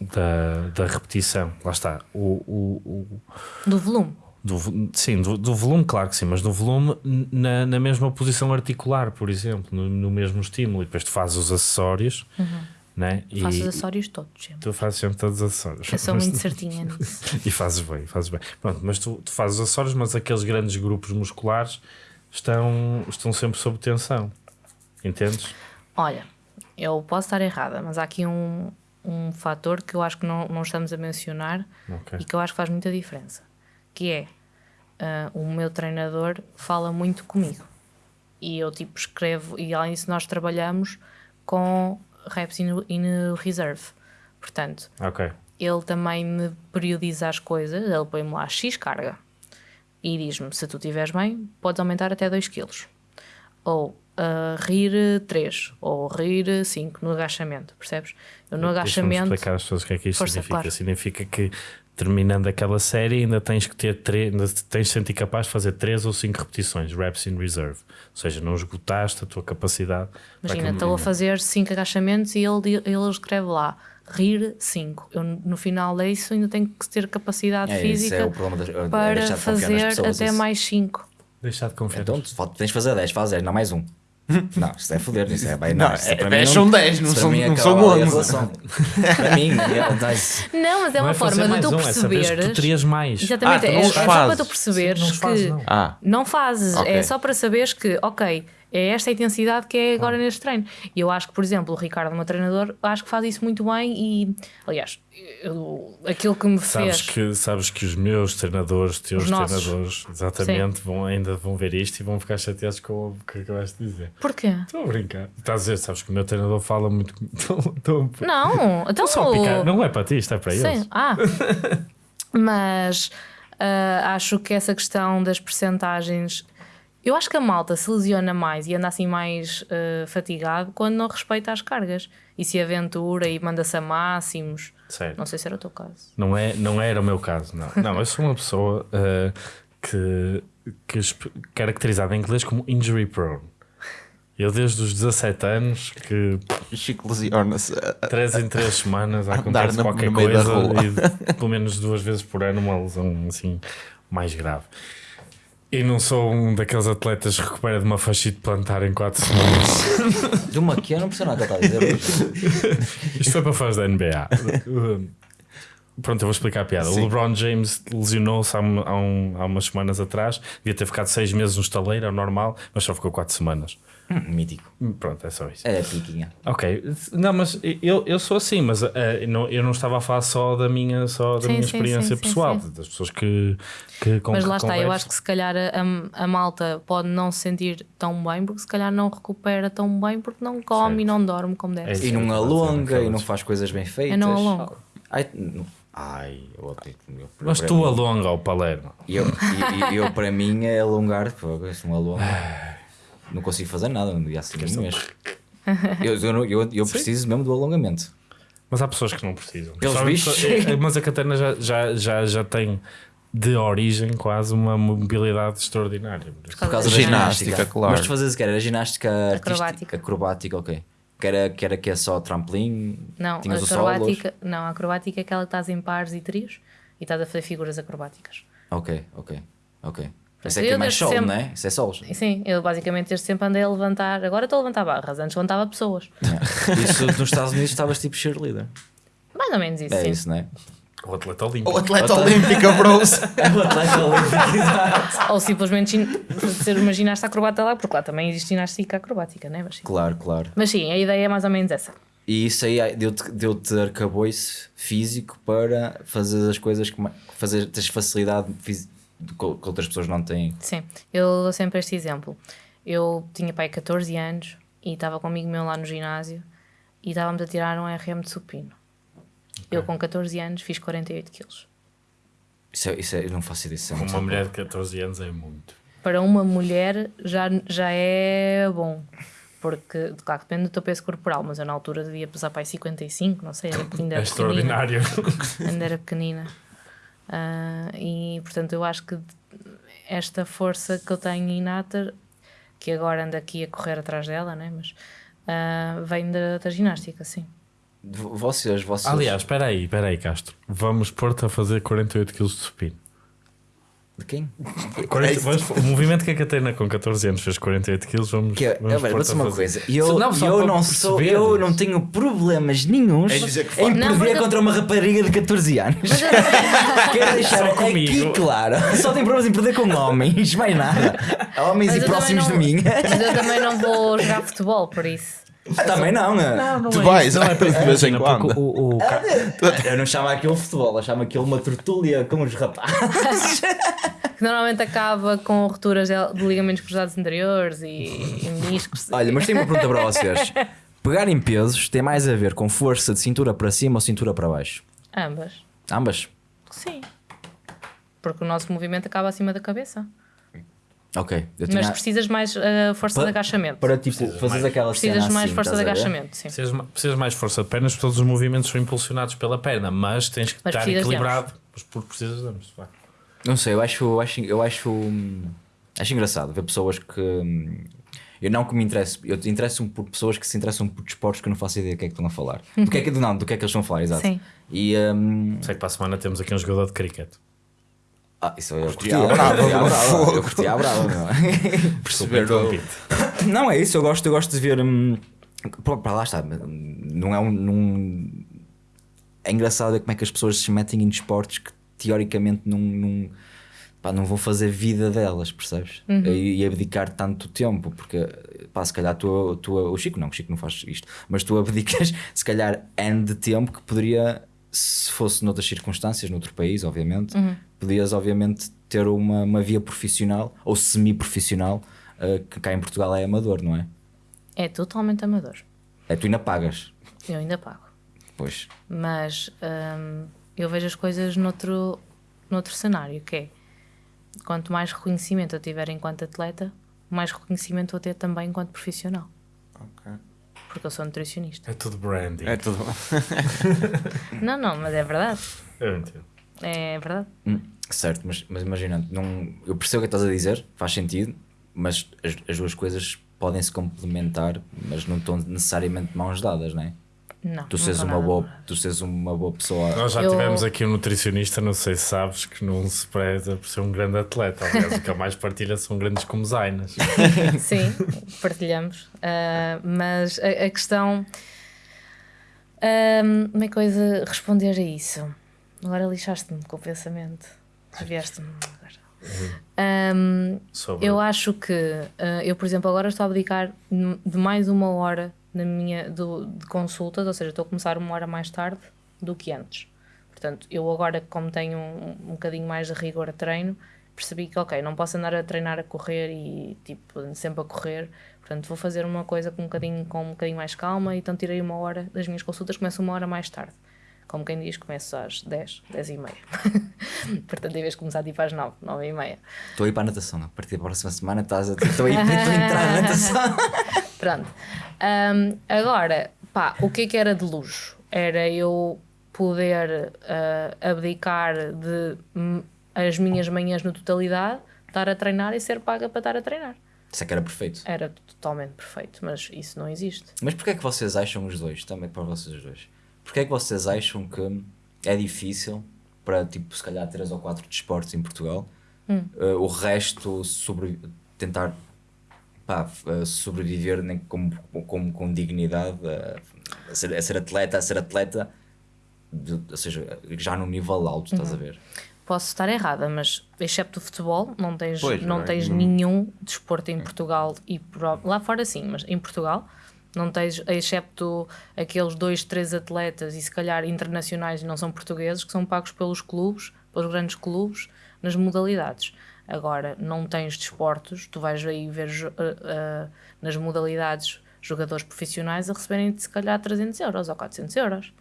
da, da repetição, lá está. O, o, o, do volume. do, sim, do, do volume, claro que sim, mas do volume na, na mesma posição articular, por exemplo, no, no mesmo estímulo. E depois tu fazes os acessórios, né? E Faço os acessórios todos sempre. tu fazes sempre todos os acessórios. Eu sou muito certinha nisso. e fazes bem, fazes bem. Pronto, mas tu, tu fazes os acessórios, mas aqueles grandes grupos musculares estão, estão sempre sob tensão. Entendes? Olha, eu posso estar errada, mas há aqui um, um fator que eu acho que não, não estamos a mencionar Ok. e que eu acho que faz muita diferença. Que é, ah, o meu treinador fala muito comigo. E eu tipo escrevo, e além disso nós trabalhamos com reps in, in reserve. Portanto, Ok. ele também me periodiza as coisas, ele põe-me lá X carga e diz-me: se tu estiveres bem, podes aumentar até 2 kg. Ou ah, rir 3, ou rir 5 no agachamento, percebes? Eu no agachamento. explicar às pessoas o que é que isto Força, significa. claro. Significa que terminando aquela série ainda tens que ter três, ainda tens de sentir capaz de fazer 3 ou 5 repetições, reps in reserve. Ou seja, não esgotaste a tua capacidade. Imagina, estou a fazer 5 agachamentos e ele, ele escreve lá rir 5. Eu no final disso ainda tenho que ter capacidade É, isso física é o problema das, é para deixar de confiar nas fazer pessoas, até isso. mais 5. Deixar de confiar. Então, tens de fazer 10, faz 10, não mais um. Não, isso é foder, isso é bem. Não, Não, isso é- mim são 10, não são- mim não acaba são ali a 11. relação. para mim, é, não, isso- Não, mas é Não uma é forma de tu um, é saber que tu perceberes. terias mais. Exatamente, Ah, é, é só para tu perceberes Sim, não os fazes, que não. Ah, não fazes, Ok. é só para saberes que, ok, é esta a intensidade que é agora neste treino. E eu acho que, por exemplo, o Ricardo, meu treinador, acho que faz isso muito bem e, aliás, eu- aquilo que me Sabes fez. que, sabes que os meus treinadores, teus Os nossos. treinadores, exatamente, vão, ainda vão ver isto e vão ficar chateados com o que acabaste de dizer. Porquê? Estou a brincar. Estás a dizer, sabes que o meu treinador fala muito. Estou- Não, então. só picar. Não é para ti, isto é para Sim, eles. ah. Mas ah, acho que essa questão das percentagens. Eu acho que a malta se lesiona mais e anda assim mais ah, fatigado quando não respeita as cargas e se aventura e manda-se a máximos. Certo. Não sei se era o teu caso. Não, é, não era o meu caso, não. Não, eu sou uma pessoa eh, que, que caracterizada em inglês como injury prone. Eu desde os 17 anos que Chico lesiona-se. 3 em 3 semanas acontece na- qualquer coisa e pelo menos duas vezes por ano uma lesão assim mais grave. E não sou um daqueles atletas que recupera de uma fascite plantar em 4 semanas. De uma que eu não percebo nada que está a dizer. Isto foi para fãs da NBA. Pronto, eu vou explicar a piada. O Sim. LeBron James lesionou-se há, um- há um- umas semanas atrás. Devia ter ficado 6 meses no estaleiro, é o normal, mas só ficou 4 semanas. Hum, Mítico. Pronto, é só isso. É piquinha. Ok, não, mas eu, eu sou assim, mas eh, não- eu não estava a falar só da minha, só da Sim, minha sim, experiência sim, pessoal, sim. das pessoas que, que com Mas que lá está, eu acho que se calhar a, a malta pode não se sentir tão bem porque se calhar não recupera tão bem porque não come Certo. e não dorme como deve É ser. E não Sim, alonga aquelas- e não faz coisas bem feitas. Eu não alongo. Ai, não- ai eu eu- Mas tu mim- alonga o Palermo. E eu, e- e eu, para mim, é alongar. Pô, isso não alonga. Não consigo fazer nada no dia seguinte mesmo. Eu, eu, eu, eu preciso mesmo do alongamento. Mas há pessoas que não precisam. Pelos Só- bichos. só- eh, Mas a Catarina já, já, já, já tem de origem quase uma mobilidade extraordinária. Por causa da Ginástica, ginástica. claro. Mas tu fazes o que? Era ginástica artística? Acrobática. Acrobática, ok. Que era, que era que é só trampolim? Não, Tinhas a o acrobática, não, a acrobática é aquela que estás em pares e trios e estás a fazer figuras acrobáticas. Ok, ok, ok. Isso Eu aqui é mais solo, sempre- não é? Isso é solos. Sim, eu basicamente desde sempre andei a levantar. Agora estou a levantar barras, antes levantava pessoas. Yeah. Isso nos Estados Unidos estavas tipo cheerleader. Mais ou menos isso, É sim. isso, não é? O atleta olímpico. O atleta olímpico bros. É o atleta olímpico, exato. Ou simplesmente ser uma ginasta acrobata lá, porque lá também existe ginástica acrobática, né? Mas sim. Claro, claro. Mas sim, a ideia é mais ou menos essa. E isso aí deu-te deu arcabouço físico para fazer as coisas que fazer tens facilidade fisi- que outras pessoas não têm. Sim, eu dou sempre este exemplo. Eu tinha pai 14 anos e estava com amigo meu lá no ginásio e estávamos a tirar um RM de supino. Eu com 14 anos fiz 48 quilos. Isso, é, isso é, eu não faço ideia. É Uma mulher de 14 anos é muito. Para uma mulher já, já é bom. Porque, claro, depende do teu peso corporal, mas eu na altura devia pesar para aí 55, não sei, era, ainda É era pequenina. extraordinário. ainda era pequenina. Ah, e portanto eu acho que esta força que eu tenho inata, que agora ando aqui a correr atrás dela, né? mas ah, vem da, da ginástica, sim. Vocês, vocês. Aliás, espera aí, espera aí, Castro. Vamos pôr-te a fazer 48 kg de supino. De quem? 40 vamos- o movimento que a Catarina com 14 anos fez 48 kg, vamos. Que é, vamos é, vou a uma coisa. Eu, Não, eu não sou, eu não tenho problemas nenhuns É em Não, perder porque- contra uma rapariga de 14 anos. Quero deixar Só aqui claro. Só tenho problemas em perder com homens, mais nada. Homens Mas e eu próximos de também mim. não- Mas eu também não vou jogar futebol, por isso. Também não, né? Tu vais, de vez em Imagina, quando. o, o, Ca- Eu não chamo aquilo futebol, eu chamo aquilo uma tertúlia com os rapazes. Que normalmente acaba com rupturas de de ligamentos cruzados anteriores e, e meniscos. Olha, mas tenho uma pergunta para vocês. Pegar em pesos tem mais a ver com força de cintura para cima ou cintura para baixo? Ambas. Ambas? Sim. Porque o nosso movimento acaba acima da cabeça. Ok. Eu Mas precisas mais uh, força Pa- de agachamento. Para tipo, mais. aquela Precisas cena mais assim, força de agachamento, sim. precisas, precisas mais força de pernas, todos os movimentos são impulsionados pela perna, mas tens que Mas estar equilibrado. Mas por precisas de ambos. Não sei, eu acho, eu acho, eu acho, acho engraçado ver pessoas que. Eu não que me interesso, eu interesso-me por pessoas que se interessam por desportos que eu não faço ideia do que é que estão a falar. Do que é que, não, do que é que eles estão a falar, exato. Sim. E. hum, Sei que para a semana temos aqui um jogador de cricket. Ah, isso eu curti à brava, eu curti à brava, meu. Perceber o- Não, é isso, eu gosto, eu gosto de ver. hum, pá, lá está, não é um. num- é engraçado ver como é que as pessoas se metem em desportos que teoricamente não, não, pá, não vão fazer vida delas, percebes? E, e abdicar tanto tempo, porque pá, se calhar tu, tu, o Chico não, o Chico não faz isto, mas tu abdicas se calhar N de tempo que poderia, se fosse noutras circunstâncias, noutro país, obviamente, podias obviamente ter uma, uma via profissional ou semi-profissional, eh, que cá em Portugal é amador, não é? É totalmente amador. É tu ainda pagas. Eu ainda pago. Pois. Mas hum, eu vejo as coisas noutro, noutro cenário, que é quanto mais reconhecimento eu tiver enquanto atleta, mais reconhecimento vou ter também enquanto profissional. Ok. Porque eu sou nutricionista. É tudo branding. É tudo. Não, não, mas é verdade. Eu entendo. É verdade. Hum, certo, mas, mas imagina, não, eu percebo o que estás a dizer, faz sentido, mas as, as duas coisas podem se complementar, mas não estão necessariamente de mãos dadas, não é? Não. Tu não seres uma boa, tu seres uma boa pessoa. Nós já Eu- tivemos aqui um nutricionista, não sei se sabes, que não se preza por ser um grande atleta. Aliás, o que mais partilha são grandes comezainas. Sim, partilhamos. Ah, mas a, a questão. como é que eu ia de responder a isso? Agora lixaste-me com o pensamento. Desviaste-me agora. Ahm, Sobre... eu acho que ah, eu, por exemplo, agora estou a abdicar de mais uma hora na minha, do, de consultas, ou seja, estou a começar uma hora mais tarde do que antes. Portanto, eu agora, como tenho um, um bocadinho mais de rigor a treino, percebi que, ok, não posso andar a treinar a correr e, tipo, sempre a correr. Portanto, vou fazer uma coisa com um bocadinho, com um bocadinho mais calma, então tirei uma hora das minhas consultas, começo uma hora mais tarde. Como quem diz, começo às 10, 10 e meia. Portanto, em vez de começar tipo às 9, 9 e meia. Estou a ir para a natação, a partir da próxima semana estás a, estou a, ir, estou a entrar na natação. Pronto. Ahm, agora, pá, o que é que era de luxo? Era eu poder ah, abdicar de as minhas manhãs na totalidade, estar a treinar e ser paga para estar a treinar. Isso é que era perfeito. Era totalmente perfeito, mas isso não existe. Mas porquê é que vocês acham os dois, também para vocês os dois, porquê é que vocês acham que é difícil para, tipo, se calhar três ou quatro desportos em Portugal, Hum. eh, o resto sobre, tentar pá, eh, sobreviver nem com, com, com dignidade, eh, a, ser, a ser atleta, a ser atleta, de- ou seja, já num nível alto, estás a Uhum. ver? Posso estar errada, mas excepto o futebol, não tens, Pois, não não é? tens Não- nenhum desporto em Portugal e lá fora sim, mas em Portugal Não tens, excepto aqueles dois, três atletas e se calhar internacionais e não são portugueses, que são pagos pelos clubes, pelos grandes clubes, nas modalidades. Agora, não tens desportos, tu vais aí ver uh, uh, nas modalidades jogadores profissionais a receberem se calhar 300 euros ou 400 euros.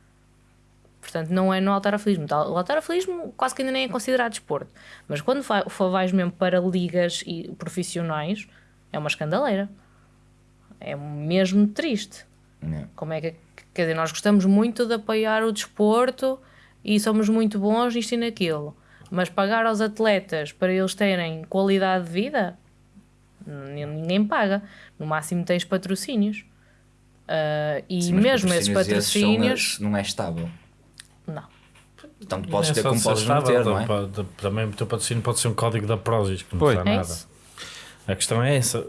Portanto, não é no alterofilismo. O alterofilismo quase que ainda nem é considerado desporto. Mas quando vais mesmo para ligas e profissionais, é uma escandaleira. É mesmo triste. É. Como é que. Quer dizer, nós gostamos muito de apoiar o desporto e somos muito bons nisto e naquilo. Mas pagar aos atletas para eles terem qualidade de vida, ninguém paga. No máximo tens patrocínios. Uh, e Sim, mesmo esses patrocínios. Esses não é estável. Não. Então podes é ter só como podes não estável, ter, não é? pode- Também o teu patrocínio pode ser um código da Prozis, que não Pois. custa É nada. isso. A questão é essa.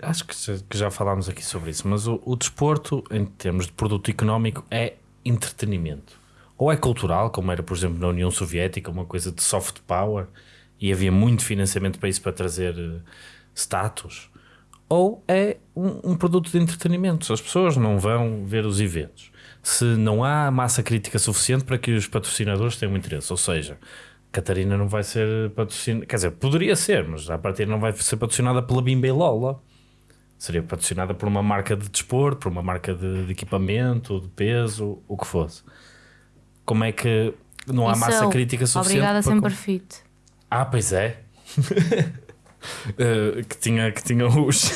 Acho que já- falámos aqui sobre isso, mas o, o desporto, em termos de produto económico, é entretenimento. Ou é cultural, como era, por exemplo, na União Soviética, uma coisa de soft power, e havia muito financiamento para isso, para trazer eh, status. Ou é um, um produto de entretenimento. As pessoas não vão ver os eventos, se não há massa crítica suficiente para que os patrocinadores tenham interesse, ou seja, Catarina não vai ser patrocinada, quer dizer, poderia ser, mas a partir não vai ser patrocinada pela Bimba e Lola. Seria patrocinada por uma marca de desporto, por uma marca de, de equipamento, de peso, o que fosse. Como é que não há Isso massa é crítica suficiente? Obrigada, para sempre com- fit. Ah, pois é. Eh, que tinha, que tinha os,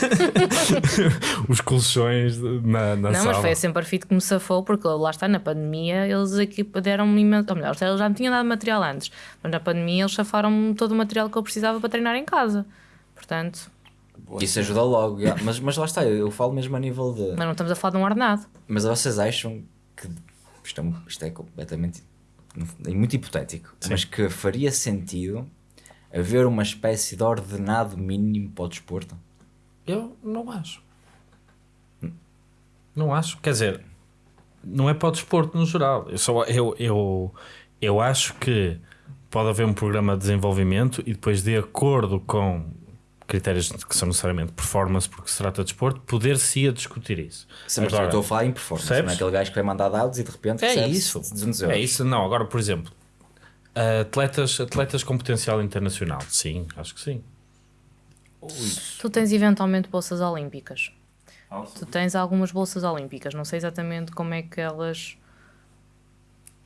os colchões na, na Não, sala. mas foi a Sempre Fit que me safou, porque lá está, na pandemia, eles aqui deram-me imenso. Ou melhor, eles já me tinham dado material antes, mas na pandemia eles safaram-me todo o material que eu precisava para treinar em casa. Portanto, Isso ajuda logo. yeah. Mas, mas lá está, eu, eu falo mesmo a nível de. mas não estamos a falar de um ordenado. Mas vocês acham que isto é, isto é completamente é muito hipotético, mas que faria sentido haver uma espécie de ordenado mínimo para o desporto? Eu não acho. Não acho. Quer dizer, não é para o desporto no geral. Eu, só, eu, eu, eu acho que pode haver um programa de desenvolvimento e depois, de acordo com critérios que são necessariamente performance, porque se trata de desporto, poder-se a discutir isso. Sim, mas Agora, eu estou a falar em performance, percebes? não é aquele gajo que vai mandar dados e de repente É isso. 200 euros. É isso, não. Agora, por exemplo, atletas, atletas com potencial internacional. Sim, acho que sim. Tu tens eventualmente bolsas olímpicas. Tu tens algumas bolsas olímpicas. Não sei exatamente como é que elas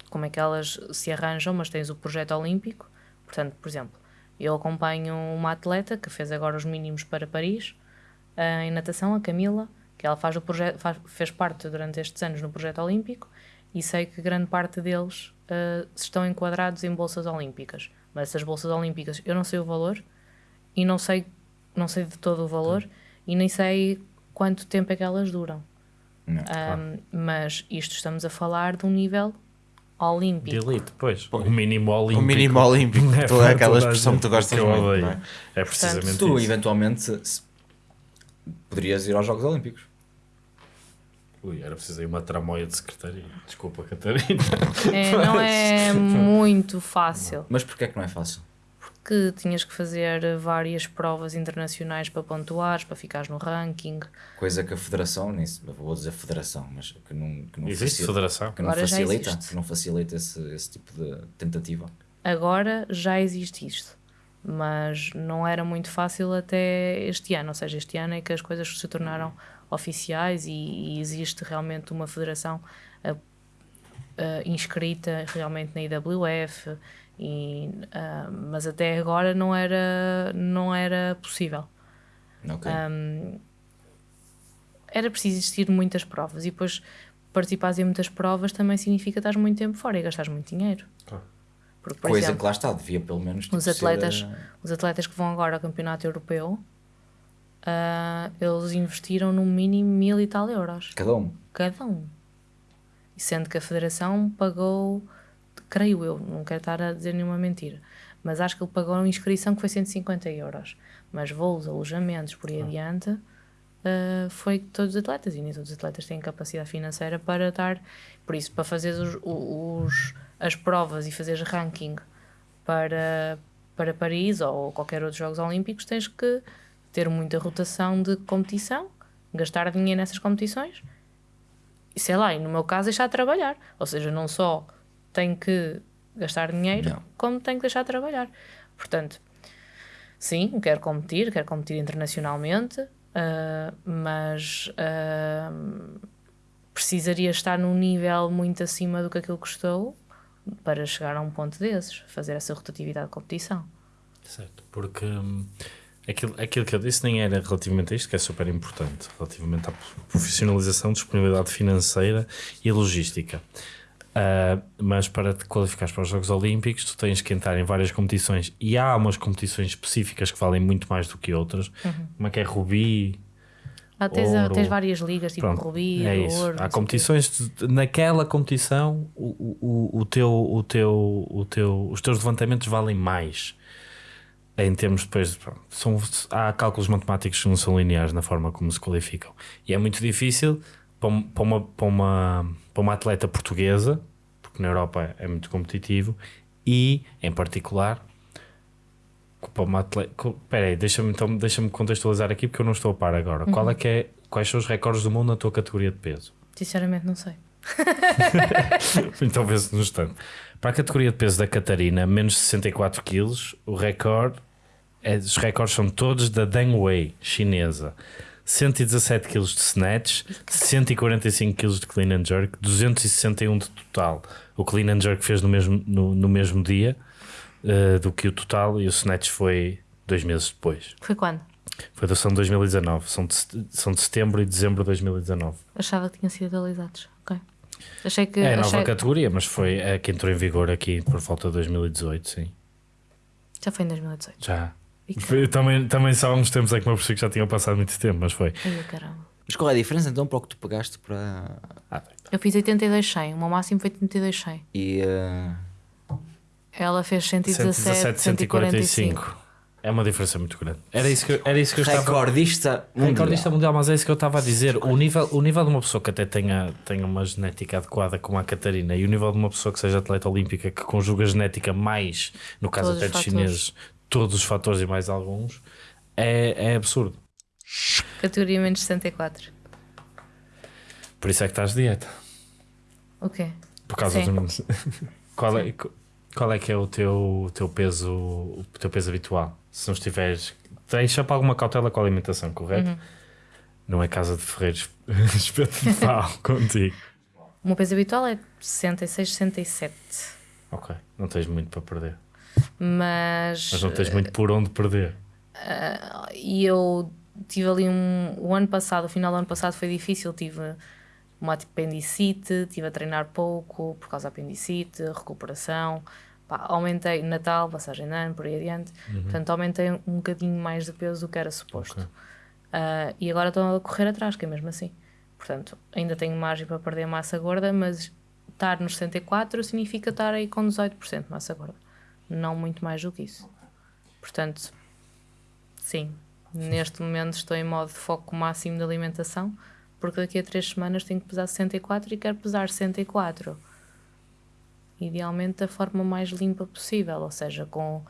como é que elas se arranjam, mas tens o projeto olímpico. Portanto, por exemplo, eu acompanho uma atleta que fez agora os mínimos para Paris eh, em natação, a Camila, que ela faz o projeto, faz- fez parte durante estes anos no projeto olímpico e sei que grande parte deles eh, estão enquadrados em bolsas olímpicas. Mas essas bolsas olímpicas, eu não sei o valor e não sei, não sei de todo o valor e nem sei quanto tempo é que elas duram. Não, Ahm, mas isto estamos a falar de um nível olímpico. elite, pois. O mínimo olímpico. O mínimo olímpico, É toda aquela expressão que tu gostas muito, não é? É precisamente Tu, isso. eventualmente, se- poderias ir aos Jogos Olímpicos. Ui, era preciso aí uma tramóia de secretaria. Desculpa, Catarina. É, não é muito fácil, Mas porquê é que não é fácil? Porque tinhas que fazer várias provas internacionais para pontuares, para ficares no ranking. Coisa que a Federação, nem vou dizer Federação, mas que não, que não, Existe facilita, federação? que não Agora facilita, que não facilita esse, esse tipo de tentativa. Agora já existe isto, mas não era muito fácil até este ano. Ou seja, este ano é que as coisas se tornaram oficiais e, e existe realmente uma federação ah, ah, inscrita realmente na IWF. E, ah, mas até agora não era, não era possível. Ok. Era preciso existir muitas provas e depois participares em muitas provas também significa estar muito tempo fora e gastar muito dinheiro. Claro. Porque, por Coisa exemplo, que lá está, devia pelo menos tipo, os atletas, eh, os atletas que vão agora ao campeonato europeu, ah, eles investiram no mínimo mil e tal euros, cada um. cada um. E sendo que a federação pagou, creio eu, não quero estar a dizer nenhuma mentira, mas acho que ele pagou uma inscrição que foi 150 euros. Mas voos, alojamentos, por aí adiante, ah, foi todos os atletas, e nem todos os atletas têm capacidade financeira para estar. Por isso, para fazer os, os- as provas e fazeres ranking para, para Paris ou qualquer outro Jogos Olímpicos, tens que ter muita rotação de competição, gastar dinheiro nessas competições e sei lá, e no meu caso deixar de trabalhar. Ou seja, não só tenho que gastar dinheiro, Não. como tenho que deixar de trabalhar. Portanto, sim, quero competir, quero competir internacionalmente, ah, mas ah, precisaria estar num nível muito acima do que aquilo que estou para chegar a um ponto desses, fazer essa rotatividade de competição. Certo, porque hum, aquilo, aquilo que eu disse nem era relativamente a isto, que é super importante, relativamente à profissionalização, disponibilidade financeira e logística. Ah, mas para te qualificares para os Jogos Olímpicos, tu tens que entrar em várias competições e há umas competições específicas que valem muito mais do que outras, como é que é Rubi, Ah, tens, Ouro. tens várias ligas, tipo Pronto, Rubi, é isso. Ouro. Há competições, de- naquela competição, o, o, o, teu, o teu, o teu, os teus levantamentos valem mais. Em termos depois, são, há cálculos matemáticos que não são lineares na forma como se qualificam. E é muito difícil para, um- uma, para, uma, para uma atleta portuguesa, porque na Europa é muito competitivo, e em particular para uma atleta. Espera aí, deixa-me então, deixa contextualizar aqui porque eu não estou a par agora. Qual é que é, quais são os recordes do mundo na tua categoria de peso? Sinceramente, não sei. então vê-se no instante. Para a categoria de peso da Catarina, menos de 64 kg, o recorde, é, os recordes são todos da Deng Wei, chinesa. 117 kg de snatch, 145 kg de clean and jerk, 261 de total. O clean and jerk fez no mesmo, no, no mesmo dia eh, do que o total e o snatch foi dois meses depois. Foi quando? Foi da são de 2019, são de, são de setembro e dezembro de 2019. Achava que tinham sido atualizados. Ok. Achei que. É a achei... nova categoria, mas foi a que entrou em vigor aqui por volta de 2018, sim. Já foi em 2018. Já. Foi- também, também só há uns tempos é que me apercebi que já tinham passado muito tempo, mas foi. Ai, caramba. Mas qual é a diferença então para o que tu pagaste para. Ah, Eu fiz 82,100. O meu máximo foi 82,100. E. eh, Ela fez 117, 117, 145. 145. É uma diferença muito grande. Era isso que, eu- era isso que eu estava. recordista mundial. Recordista mundial, mas é isso que eu estava a dizer. O nível, o nível de uma pessoa que até tenha, tenha uma genética adequada como a Catarina e o nível de uma pessoa que seja atleta olímpica que conjuga genética mais, no caso Todos até os dos fatores. chineses, todos os fatores e mais alguns, é, é absurdo. Categoria menos 64. Por isso é que estás de dieta. O quê? Por causa Sim. do. qual, é, qual é que é o teu, teu peso o teu peso habitual? Se não estiveres. Deixa para alguma cautela com a alimentação, correto? Uhum. Não é casa de ferreiros pau contigo. O meu peso habitual é 66, 67. Ok, não tens muito para perder. Mas. Mas não tens muito por onde perder. E eu tive ali um. O ano passado, o final do ano passado foi difícil. Tive uma apendicite, estive a treinar pouco por causa da apendicite, recuperação. Pá, aumentei Natal, passagem de ano, por aí adiante. Portanto, aumentei um bocadinho mais de peso do que era suposto. Ok. Ah, e agora estou a correr atrás, que é mesmo assim. Portanto, ainda tenho margem para perder massa gorda, mas estar nos 64 significa estar aí com 18% de massa gorda. Não muito mais do que isso. Portanto, sim, neste momento estou em modo de foco máximo de alimentação, porque daqui a 3 semanas tenho que pesar 64 e quero pesar 64. Idealmente da forma mais limpa possível, ou seja, com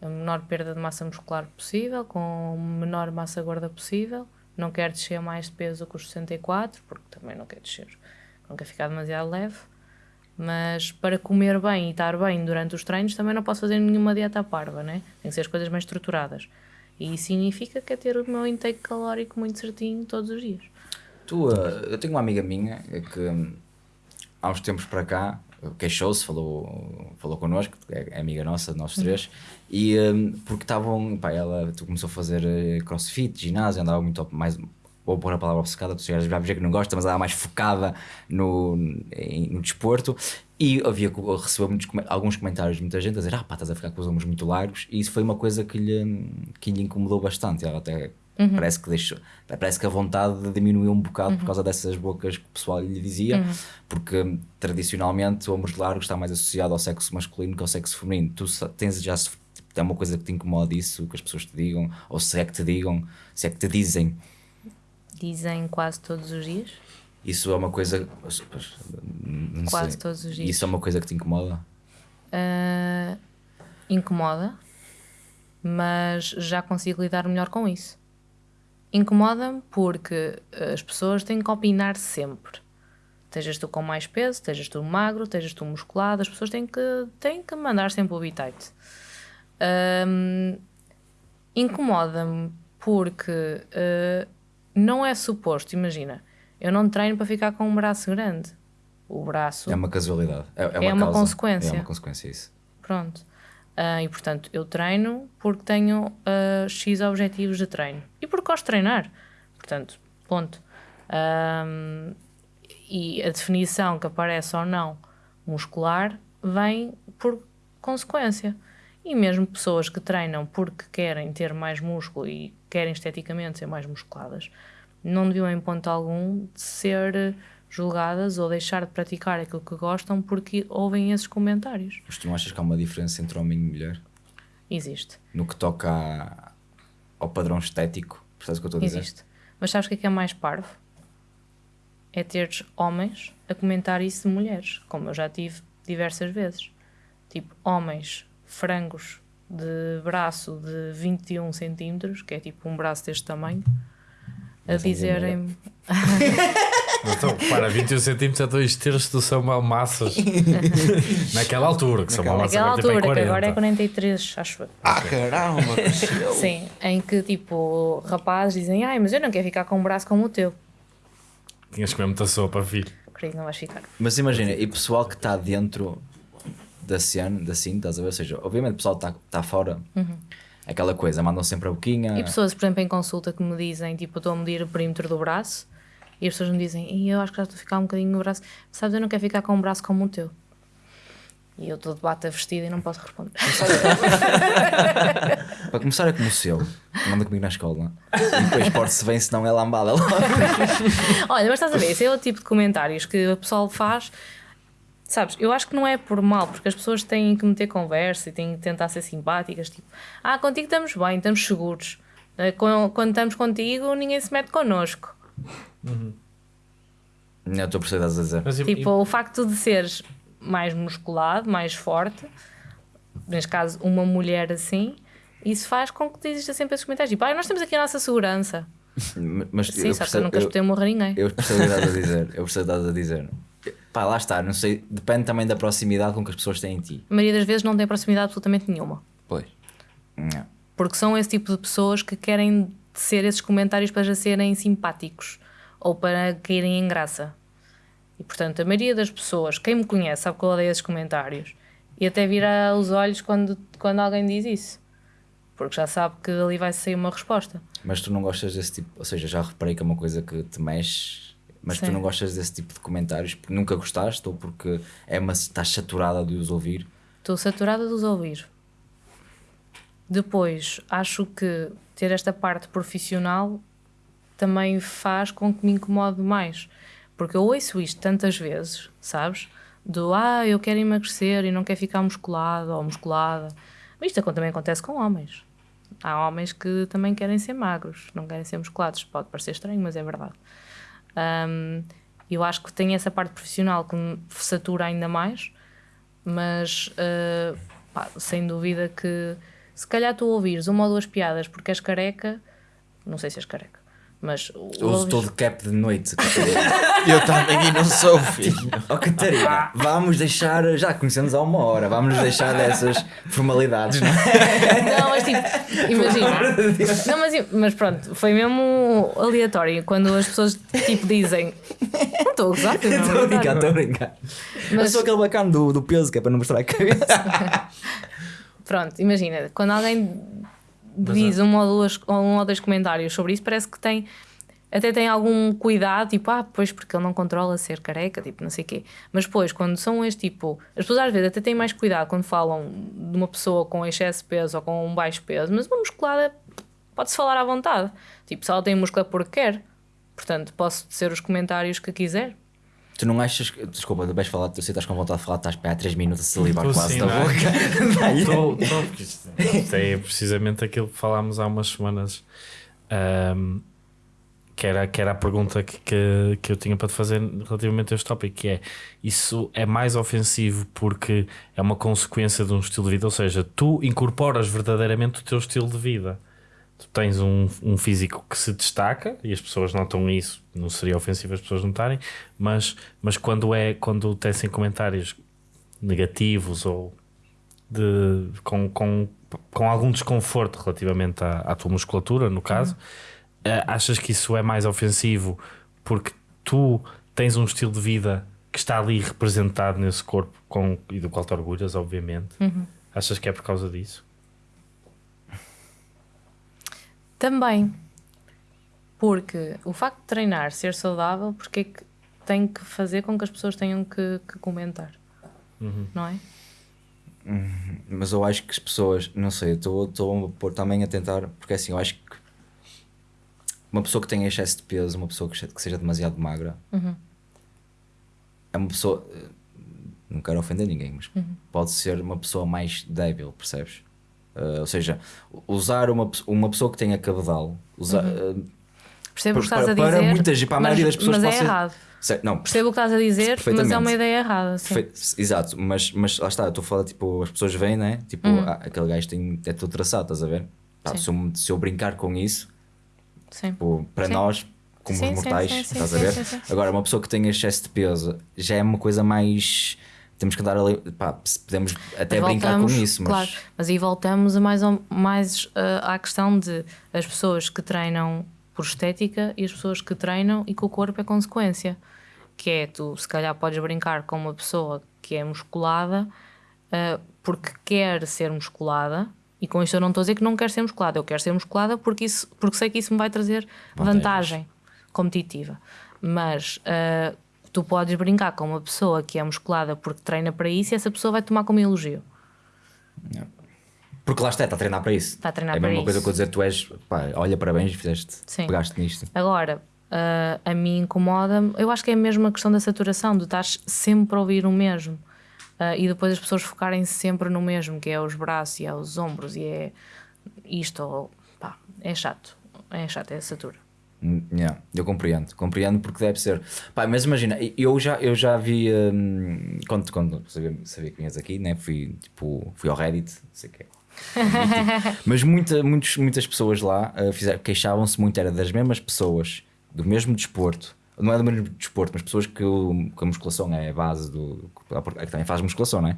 a menor perda de massa muscular possível, com a menor massa gorda possível. Não quero descer mais de peso que os 64, porque também não quero descer, não quero ficar demasiado leve. Mas para comer bem e estar bem durante os treinos também não posso fazer nenhuma dieta parva, né? Tem que ser as coisas bem estruturadas. E isso significa que é ter o meu intake calórico muito certinho todos os dias. Tu, eh, eu tenho uma amiga minha que hum, há uns tempos para cá queixou-se, falou, falou connosco, é é amiga nossa, de nós três, e hum, porque estavam, pá, ela tu começou a fazer eh, crossfit, ginásio, andava muito mais, vou pôr a palavra obcecada, tu já dizer que não gosta, mas andava mais focada no, em- no desporto, e havia, recebeu muitos, alguns comentários de muita gente a dizer, ah pá, estás a ficar com os ombros muito largos, e isso foi uma coisa que lhe, que lhe incomodou bastante, ela até parece que deixou, parece que a vontade diminuiu um bocado por causa dessas bocas que o pessoal lhe dizia, porque hum, tradicionalmente o ombros largos está mais associado ao sexo masculino que ao sexo feminino. Tu tens já se- é uma coisa que te incomoda isso, que as pessoas te digam, ou se é que te digam, se é que te dizem. Dizem quase todos os dias. Isso é uma coisa. Não Quase sei. todos os dias. Isso é uma coisa que te incomoda? Ah, incomoda, mas já consigo lidar melhor com isso. Incomoda-me porque as pessoas têm que opinar sempre. Estejas tu com mais peso, estejas tu magro, estejas tu musculado, as pessoas têm que, têm que mandar sempre o bitite. Hum, Incomoda-me porque uh, não é suposto, imagina, eu não treino para ficar com um braço grande. O braço É uma casualidade. É, é uma, É uma consequência. É uma consequência, isso. Pronto. Ah, e portanto, eu treino porque tenho ah, X objetivos de treino. E porque gosto de treinar. Portanto, ponto. E a definição que aparece ou não muscular vem por consequência. E mesmo pessoas que treinam porque querem ter mais músculo e querem esteticamente ser mais musculadas, não deviam em ponto algum ser julgadas ou deixar de praticar aquilo que gostam porque ouvem esses comentários. Mas tu não achas que há uma diferença entre homem e mulher? Existe. No que toca ao padrão estético? Percebes o que eu estou a dizer? Existe. Mas sabes o que é que é mais parvo? É teres homens a comentar isso de mulheres, como eu já tive diversas vezes. Tipo, homens frangos de braço de 21 centímetros, que é tipo um braço deste tamanho, a Mas é dizerem Então, para 21 centímetros é dois terços do Samuel Massas. Naquela altura, que Samuel Massas naquela altura, bem que agora é 40. 43, acho eu. Ah, caramba. Sim, em que tipo, rapazes dizem, ai, mas eu não quero ficar com um braço como o teu. Tinhas que comer muita sopa, filho. Querido, não vais ficar. Mas imagina, e pessoal que está dentro da cena, da cena, estás a ver? Ou seja, obviamente o pessoal está tá fora, aquela coisa, mandam sempre a boquinha. Uhum. E pessoas, por exemplo, em consulta que me dizem, tipo, eu estou a medir o perímetro do braço e as pessoas me dizem, "Ih, eu acho que já estou a ficar um bocadinho no braço. Sabes, eu não quero ficar com um braço como o teu. E eu estou de bata vestida e não posso responder. Para começar é como o seu, manda comigo na escola. E depois porte-se bem, se não é lambada logo. Olha, mas estás a ver, esse é o tipo de comentários que o pessoal faz. Sabes, eu acho que não é por mal, porque as pessoas têm que meter conversa e têm que tentar ser simpáticas. Tipo, ah, contigo estamos bem, estamos seguros. Eh, Quando estamos contigo, ninguém se mete connosco. Não, estou a perceber que a dizer. Mas, e- Tipo, o facto de seres mais musculado, mais forte, neste caso, uma mulher assim, isso faz com que exista sempre esses comentários. Tipo, ah, nós temos aqui a nossa segurança. Mas Sim, eu só que eu percebo, nunca eu, espetei morrer ninguém. eu percebo o que estás a dizer. Eu percebo o que estás a dizer. Pá, lá está, não sei, depende também da proximidade com que as pessoas têm em ti. A maioria das vezes não tem proximidade absolutamente nenhuma. Pois. Não. Porque são esse tipo de pessoas que querem ser esses comentários para já serem simpáticos ou para caírem em graça. E portanto, a maioria das pessoas, quem me conhece, sabe que eu odeio esses comentários e até vira os olhos quando, quando alguém diz isso. Porque já sabe que ali vai sair uma resposta. Mas tu não gostas desse tipo, ou seja, já reparei que é uma coisa que te mexe, mas tu Sim. não gostas desse tipo de comentários porque nunca gostaste ou porque é uma, estás saturada de os ouvir. Estou saturada de os ouvir. Depois, acho que ter esta parte profissional também faz com que me incomode mais. Porque eu ouço isto tantas vezes, sabes? Do ah, eu quero emagrecer e não quero ficar musculado ou musculada. Mas isto também acontece com homens. Há homens que também querem ser magros, não querem ser musculados. Pode parecer estranho, mas é verdade. Hum, eu acho que tem essa parte profissional que me satura ainda mais, mas uh, pá, sem dúvida que se calhar tu ouvires uma ou duas piadas porque és careca, não sei se és careca, mas Eu uso todo cap de noite. Eu também e não sou, filho. oh Catarina, vamos deixar, já conhecemos há uma hora, vamos nos deixar dessas formalidades, não é? Não, mas tipo, imagina. Não, mas, mas pronto, foi mesmo aleatório. Quando as pessoas tipo dizem. Não estou a gozar, Estou a é brincar, estou a brincar. Eu Mas- sou aquele bacana do, do peso que é para não mostrar a cabeça. Pronto, imagina, quando alguém diz uma ou duas, um ou dois comentários sobre isso, parece que tem até tem algum cuidado, tipo, ah, pois porque ele não controla ser careca, tipo, não sei o quê. Mas depois, quando são este tipo, as pessoas às vezes até têm mais cuidado quando falam de uma pessoa com excesso de peso ou com um baixo peso, mas uma musculada pode-se falar à vontade. Tipo, se ela tem músculo é porque quer. Portanto, posso dizer os comentários que quiser. Tu não achas que. Desculpa, tu vais falar, tu que estás com vontade de falar, estás para há 3 minutos a salivar Tô quase sim, da não é? boca. Porque isto, é precisamente aquilo que falámos há umas semanas. ahm, que, era, que era a pergunta que, que, que eu tinha para te fazer relativamente a este tópico, que é isso é mais ofensivo porque é uma consequência de um estilo de vida, ou seja, tu incorporas verdadeiramente o teu estilo de vida. Tu tens um, um físico que se destaca e as pessoas notam isso, não seria ofensivo as pessoas notarem, mas, mas quando é quando tecem comentários negativos ou de, com, com, com algum desconforto relativamente à, à tua musculatura, no caso, eh, achas que isso é mais ofensivo porque tu tens um estilo de vida que está ali representado nesse corpo com, e do qual te orgulhas, obviamente. Achas que é por causa disso? Também. Porque o facto de treinar ser saudável, porque é que tem que fazer com que as pessoas tenham que, que comentar? Não é? Mas eu acho que as pessoas, não sei, eu estou a pôr também a tentar, porque assim, eu acho que uma pessoa que tenha excesso de peso, uma pessoa que se- que seja demasiado magra, é uma pessoa, eh, não quero ofender ninguém, mas pode ser uma pessoa mais débil, percebes? Eh, ou seja, usar uma, uma pessoa que tenha cabedal, usar, eh, Percebo o que Para- estás a para dizer. muitas- para a maioria mas, das pessoas mas é pode errado. não, Percebo o que estás a dizer, mas é uma ideia errada. Sim. Exato, mas, mas lá está, eu estou a falar, tipo, as pessoas veem, né? Tipo, ah, aquele gajo tem, é tudo traçado, estás a ver? Sim. se, eu, se eu brincar com isso, tipo, para Sim. nós, como Sim, mortais, sim, estás a ver? Agora, uma pessoa que tem excesso de peso já é uma coisa mais. Temos que andar ali, pá, se podemos até Mas brincar com isso, mas. Claro, mas aí voltamos a mais, mais ah, à questão de as pessoas que treinam por estética e as pessoas que treinam e que o corpo é consequência. Que é, tu se calhar podes brincar com uma pessoa que é musculada ah, porque quer ser musculada. E com isto eu não estou a dizer que não quer ser musculada, eu quero ser musculada porque, isso, porque sei que isso me vai trazer vantagem competitiva. Mas ah, tu podes brincar com uma pessoa que é musculada porque treina para isso e essa pessoa vai tomar como elogio. Porque lá está, está a treinar para isso. Está a treinar é a para mesma coisa isso. que eu dizer, tu és, pá, olha, parabéns, fizeste, Sim. pegaste nisto. Agora, ah, a mim incomoda-me, eu acho que é a mesma questão da saturação, de estar sempre a ouvir o mesmo. Ah, e depois as pessoas focarem sempre no mesmo, que é os braços e é os ombros e é isto, ou, pá, é chato. É chato, é satura. Hum, yeah, eu compreendo, compreendo porque deve ser. Pá, mas imagina, eu já, eu já vi hum, quando, quando sabia, sabia que vinhas aqui, né? fui, tipo, fui ao Reddit, não sei o que Mas muita, muitos, muitas pessoas lá uh, queixavam-se muito, era das mesmas pessoas, do mesmo desporto, não é do mesmo desporto, mas pessoas que, o- que a musculação é a base do. é que também faz musculação, não é?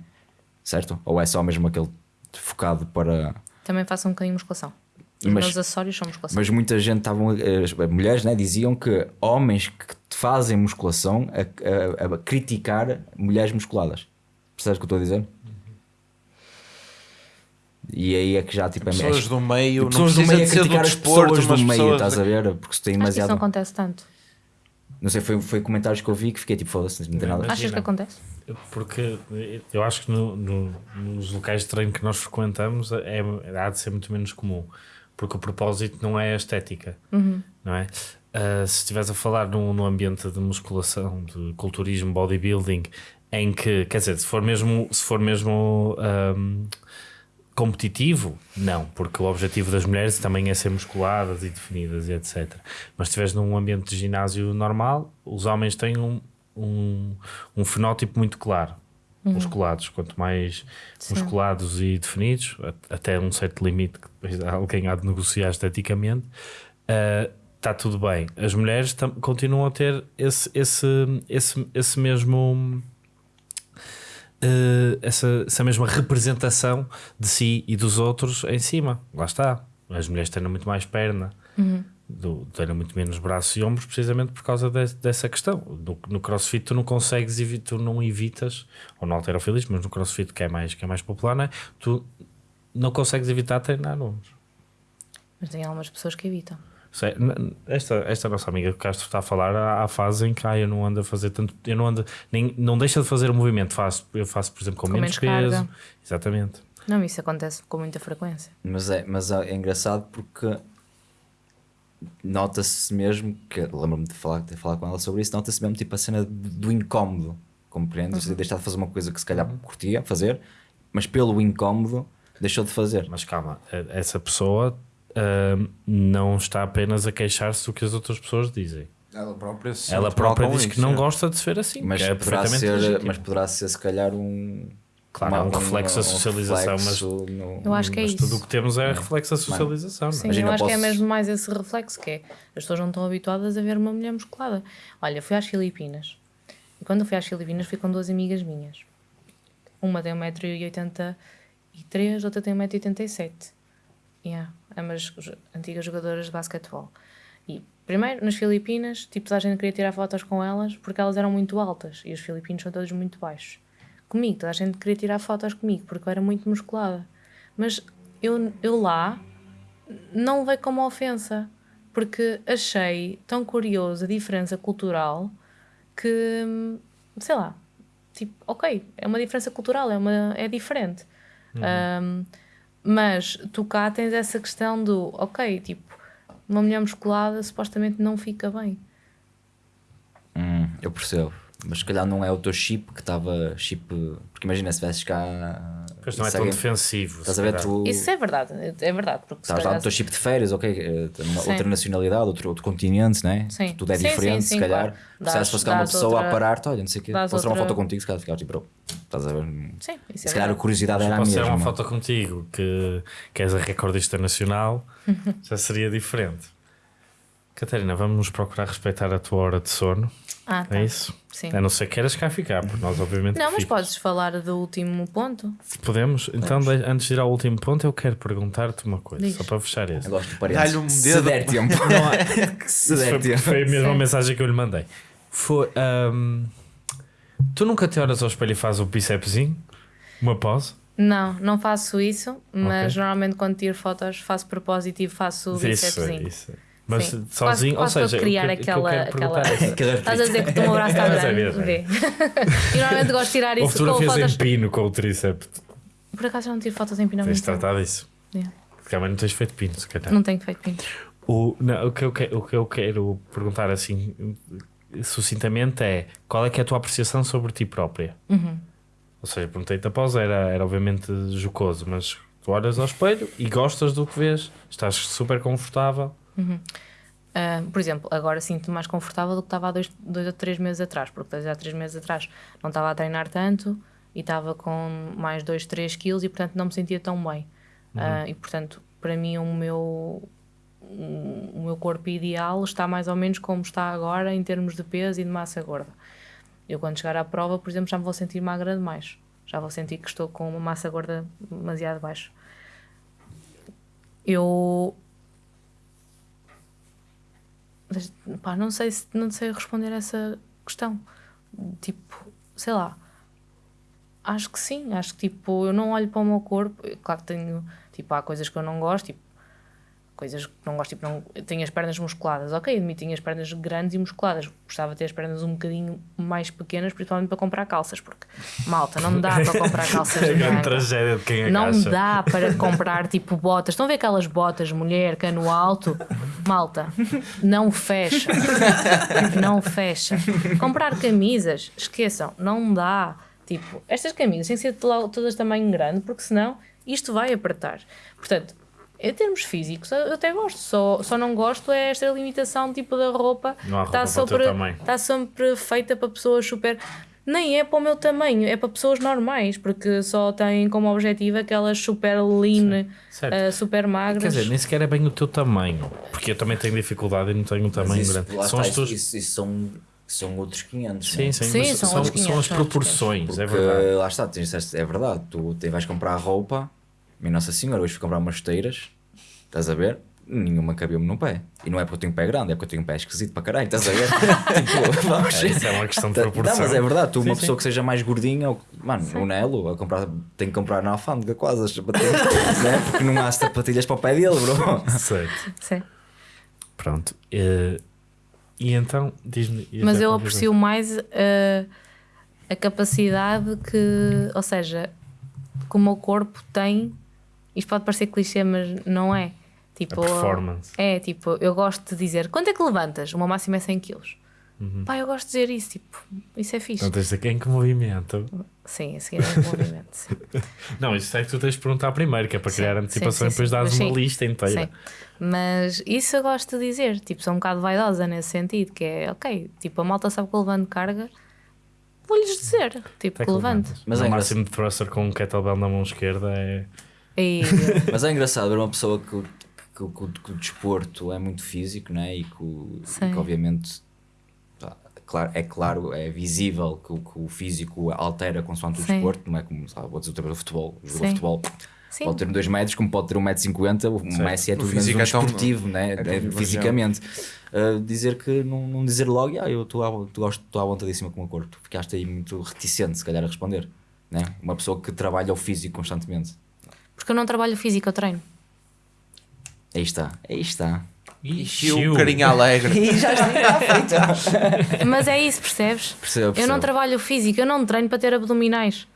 Certo? Ou é só mesmo aquele focado para. Também faço um bocadinho musculação. Mas- são musculação. Mas muita gente estavam, as mulheres né, diziam que homens que fazem musculação a, a- a criticar mulheres musculadas. Percebes o que eu estou a dizer? E aí é que já tipo é Pessoas do meio, não pessoas do precisa meio a ser do criticar as desporto, pessoas do meio, pessoas estás a ver? Porque se tem Acho que isso demasiado. não acontece tanto. Não sei, foi, foi comentários que eu vi que fiquei tipo, foda-se, não tem nada. Achas que acontece? Porque eu acho que no- no- nos locais de treino que nós frequentamos é, há de ser muito menos comum. Porque o propósito não é a estética, não é? Ah, se estiveres a falar num, num ambiente de musculação, de culturismo, bodybuilding, em que, quer dizer, se for mesmo, se for mesmo ahm, competitivo, não, porque o objetivo das mulheres também é ser musculadas e definidas e etc. Mas se estiveres num ambiente de ginásio normal, os homens têm um, um, um fenótipo muito claro. Musculados, quanto mais Sim. musculados e definidos, até um certo limite alguém há de negociar esteticamente, está tudo bem. As mulheres continuam a ter esse, esse, esse, esse mesmo eh, essa, essa mesma representação de si e dos outros em cima. Lá está. As mulheres têm muito mais perna, do, têm muito menos braços e ombros, precisamente por causa de- dessa questão. No, no crossfit, tu não consegues, tu não evitas, ou no alterofilismo, mas no crossfit, que é mais, que é mais popular, não é? tu não consegues evitar treinar ombros. Mas tem algumas pessoas que evitam. Esta, esta nossa amiga que Castro está a falar, há, há fase em que ah, eu não ando a fazer tanto, eu não ando, nem, não deixa de fazer o movimento, faço, eu faço, por exemplo, com, Com menos, menos peso. carga. Exatamente. Não, isso acontece com muita frequência. Mas é, mas é engraçado porque nota-se mesmo que lembro-me de falar, de falar com ela sobre isso, nota-se mesmo tipo a cena do incómodo, compreendes? Uhum. Deixar de fazer uma coisa que se calhar curtia fazer, mas pelo incómodo deixou de fazer. Mas calma, eh, essa pessoa ahm, não está apenas a queixar-se do que as outras pessoas dizem. Ela própria, se Ela própria diz que isso, não é. gosta de se ver assim. Mas, que é poderá perfeitamente ser, legítimo. mas poderá ser se calhar um Claro, é um reflexo da socialização, mas- reflexo no- Eu acho que é Mas isso. tudo o que temos é reflexo da socialização. não? Sim, Imagina, eu acho que é posso- mesmo mais esse reflexo que é. As pessoas não estão habituadas a ver uma mulher musculada. Olha, fui às Filipinas. E quando eu fui às Filipinas fui com duas amigas minhas. Uma tem 1,83m, outra tem 1,87m. Yeah, ambas jo- antigas jogadoras de basquetebol. E primeiro, nas Filipinas, tipo, toda a gente queria tirar fotos com elas porque elas eram muito altas e os filipinos são todos muito baixos. Comigo, toda a gente queria tirar fotos comigo porque eu era muito musculada. Mas eu, eu lá não veio como ofensa, porque achei tão curioso a diferença cultural que, sei lá, tipo, ok, é uma diferença cultural, é, uma, é diferente. Hum, mas tu cá tens essa questão do, ok, tipo, uma mulher musculada supostamente não fica bem. Hum, eu percebo. Mas se calhar não é o teu chip que estava chip. Porque imagina se tivesses cá. Pois não é tão alguém- defensivo. Estás a ver, tu Isso é verdade, é verdade. Porque se estás lá teu chip de férias, ok? eh, outra nacionalidade, outro, outro continente, né? Sim. Tudo é Sim, diferente, sim, se calhar. claro. Se fosse cá uma pessoa outra- a parar-te, olha, não sei o quê, posso tirar uma foto contigo, se calhar ficavas tipo, estás a ver? Sim, isso é se calhar a curiosidade era a Posso tirar mesma. uma foto contigo que, que és a recordista nacional, já seria diferente. Catarina, vamos procurar respeitar a tua hora de sono. Ah, tá. É isso? Sim. A não ser que queiras cá ficar, porque nós obviamente Não, mas fica. podes falar do último ponto. Podemos? Então, de- antes de ir ao último ponto, eu quero perguntar-te uma coisa, Diz. só para fechar esse. Eu gosto de Dá-lhe um Se dedo. der tempo. Se Isso der foi, tempo. foi a mesma Sim. mensagem que eu lhe mandei. Foi, ahm, tu nunca te olhas ao espelho e fazes o bicepsinho? Uma pose? Não, não faço isso, mas Ok. normalmente quando tiro fotos faço propósito e faço o Isso, bicepsinho. isso. Mas Sim. sozinho, Quase- ou quase seja, para criar que- o que eu aquela. aquela... é- Estás a dizer que o teu braço está Mas é grande? Vê. e normalmente gosto de tirar isso com fotos. em pino com o tríceps. Por acaso eu não tiro fotos em pino Tens tempo. tratado disso. Yeah. Porque também não tens feito pino, se calhar. Não tenho feito pino. O, não, o, que eu, que- o que eu quero perguntar assim sucintamente é qual é que é a tua apreciação sobre ti própria? Uhum. Ou seja, perguntei-te após, era, era obviamente jocoso, mas tu olhas ao espelho e gostas do que vês, estás super confortável. Ah, por exemplo, agora sinto-me mais confortável do que estava há dois, dois ou três meses atrás, porque há três meses atrás não estava a treinar tanto e estava com mais 2, 3 quilos e portanto não me sentia tão bem. Ah, e portanto, para mim, o meu, o meu corpo ideal está mais ou menos como está agora em termos de peso e de massa gorda. Eu, quando chegar à prova, por exemplo, já me vou sentir magra demais. Já vou sentir que estou com uma massa gorda demasiado baixa. Eu pá, não sei se não sei responder essa questão. Tipo, sei lá. Acho que sim, acho que tipo, eu não olho para o meu corpo. Claro que tenho, tipo, há coisas que eu não gosto, tipo, coisas que não gosto, tipo, não, tenho as pernas musculadas, ok, admito, tenho as pernas grandes e musculadas. Gostava de ter as pernas um bocadinho mais pequenas, principalmente para comprar calças, porque malta, não dá para comprar calças É de manga. tragédia de quem Não agacha. dá para comprar tipo botas. Estão a ver aquelas botas, mulher, cano alto? Malta, não fecha. Não fecha. Comprar camisas, esqueçam, não dá. Tipo, estas camisas têm que ser to- todas de tamanho grande, porque senão isto vai apertar. Portanto, em termos físicos, eu até gosto, só, só não gosto é esta limitação tipo da roupa Não há que está roupa para o teu sempre, tamanho. está sempre feita para pessoas super. Nem é para o meu tamanho, é para pessoas normais, porque só têm como objetivo aquelas super lean, eh, super magras. Quer dizer, nem sequer é bem o teu tamanho, porque eu também tenho dificuldade e não tenho um tamanho isso, grande. São está, as isso, isso são, são outros 500. Sim, né? sim, Sim, mas são são, outros são 500, as são outros proporções, é Porque verdade. lá está, tu disseste, é verdade, tu te vais comprar roupa, minha Nossa Senhora, hoje fui comprar umas esteiras, estás a ver? Nenhuma cabia-me no pé. E não é porque eu tenho um pé grande, é porque eu tenho um pé esquisito para caralho, estás a ver? tipo, vamos. É, isso é uma questão de Tá- proporção. Não, mas é verdade, tu, Sim, uma sim. pessoa que seja mais gordinha, ou- mano, o Nelo, a comprar, tem que comprar na alfândega quase as sapatilhas, né? porque não há sapatilhas para o pé dele, bro. Certo. Sim. Pronto. eh, e então, diz-me. Mas eu aprecio mais eh, a capacidade que, ou seja, que o meu corpo tem. Isto pode parecer clichê, mas não é. Tipo, A performance. É, tipo, eu gosto de dizer quanto é que levantas? O meu máximo é 100 kg. Uhum. Pá, eu gosto de dizer isso, tipo, isso é fixe. Não tens de quem que movimento. Sim, a seguir é movimento. Sim. Não, isso é que tu tens de perguntar primeiro, que é para Sim, criar antecipação sim, e depois dás Mas uma sim, lista inteira. Sim. Mas isso eu gosto de dizer, tipo, sou um bocado vaidosa nesse sentido, que é ok, tipo, a malta sabe que eu levanto carga vou-lhes dizer, tipo, Até que levante. levantas. Mas no é máximo de thruster com um kettlebell na mão esquerda é. E, Mas é engraçado ver uma pessoa que, o- que, o- que, que o desporto é muito físico, né? E que, o- e que obviamente claro, é claro, é visível que, o- que o físico altera consoante o Sim. desporto, não é como sabe, vou dizer o futebol. O jogador de Sim. futebol sim, pode ter 2 metros, como pode ter 1,50m. O Sim. Messi é tudo menos físico um é tão- esportivo, né? é tão É fisicamente. Uh, dizer que não, não dizer logo, ah, eu estou à, estou à vontadíssima com o corpo. Ficaste aí muito reticente, se calhar, a responder. Né? Uma pessoa que trabalha o físico constantemente. Porque eu não trabalho físico, eu treino. Aí está, aí está. E o carinho alegre. E já está feito. Mas é isso, percebes? Percebo, Eu percebo. não trabalho físico, eu não treino para ter abdominais.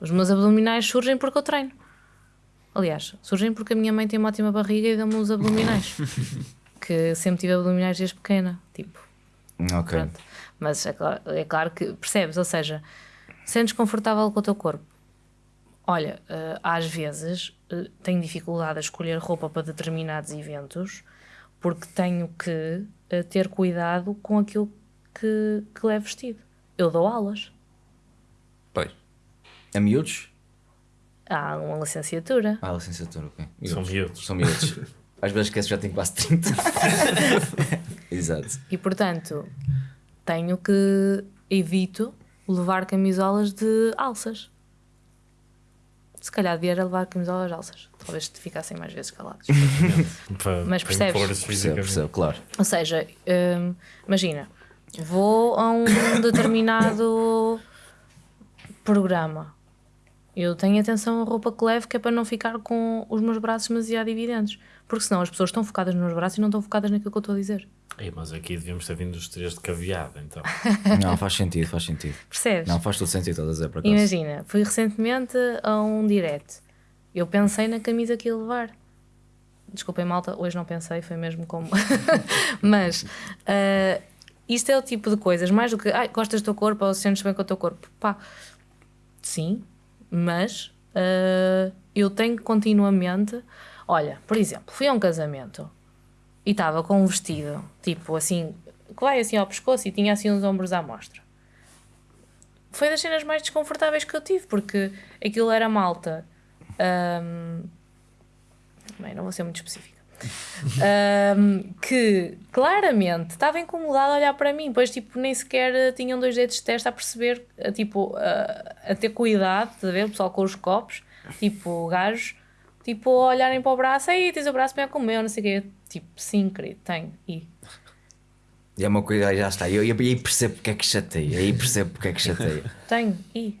Os meus abdominais surgem porque eu treino. Aliás, surgem porque a minha mãe tem uma ótima barriga e deu-me os abdominais. que sempre tive abdominais desde pequena. Tipo, Ok. pronto. Mas é claro, é claro que percebes, ou seja, sentes confortável com o teu corpo. Olha, eh, às vezes eh, tenho dificuldade a escolher roupa para determinados eventos porque tenho que eh, ter cuidado com aquilo que, que levo vestido. Eu dou aulas. Pois. A miúdos? Há uma licenciatura. Ah, licenciatura, ok. São miúdos. São miúdos. Às vezes esqueço que já tenho quase 30. Exato. E portanto, tenho que evito levar camisolas de alças. Se calhar devia levar camisolas de alças. Talvez te ficassem mais vezes calados. Mas percebes? Percebo, percebo, claro. Ou seja, hum, imagina, vou a um determinado programa. Eu tenho atenção à roupa que levo, que é para não ficar com os meus braços demasiado evidentes. Porque senão as pessoas estão focadas nos meus braços e não estão focadas naquilo que eu estou a dizer. Ei, mas aqui devíamos ter vindo os três de caveado, então. Não, faz sentido, faz sentido. Percebes? Não, faz todo sentido, estás a dizer, por acaso. Imagina, fui recentemente a um direct. Eu pensei na camisa que ia levar. Desculpem, malta, hoje não pensei, foi mesmo como. Mas ah, isto é o tipo de coisas, mais do que ai, gostas do teu corpo ou sentes bem com o teu corpo. Pá, sim, mas ah, eu tenho continuamente. Olha, por exemplo, fui a um casamento e estava com um vestido, tipo assim, que vai assim ao pescoço e tinha assim uns ombros à mostra foi das cenas mais desconfortáveis que eu tive, porque aquilo era malta. hum, bem, não vou ser muito específica. Hum, que claramente estava incomodada a olhar para mim, pois tipo, nem sequer eh, tinham dois dedos de testa a perceber, a, tipo, a, a ter cuidado, a ver? O pessoal com os copos, tipo, gajos, tipo, a olharem para o braço, aí tens o braço bem como eu, não sei o quê. Tipo, sim, querido, tenho. E E é uma coisa, já está. E eu, aí percebo porque é que chateia. Aí percebo porque é que chateia. tenho, e.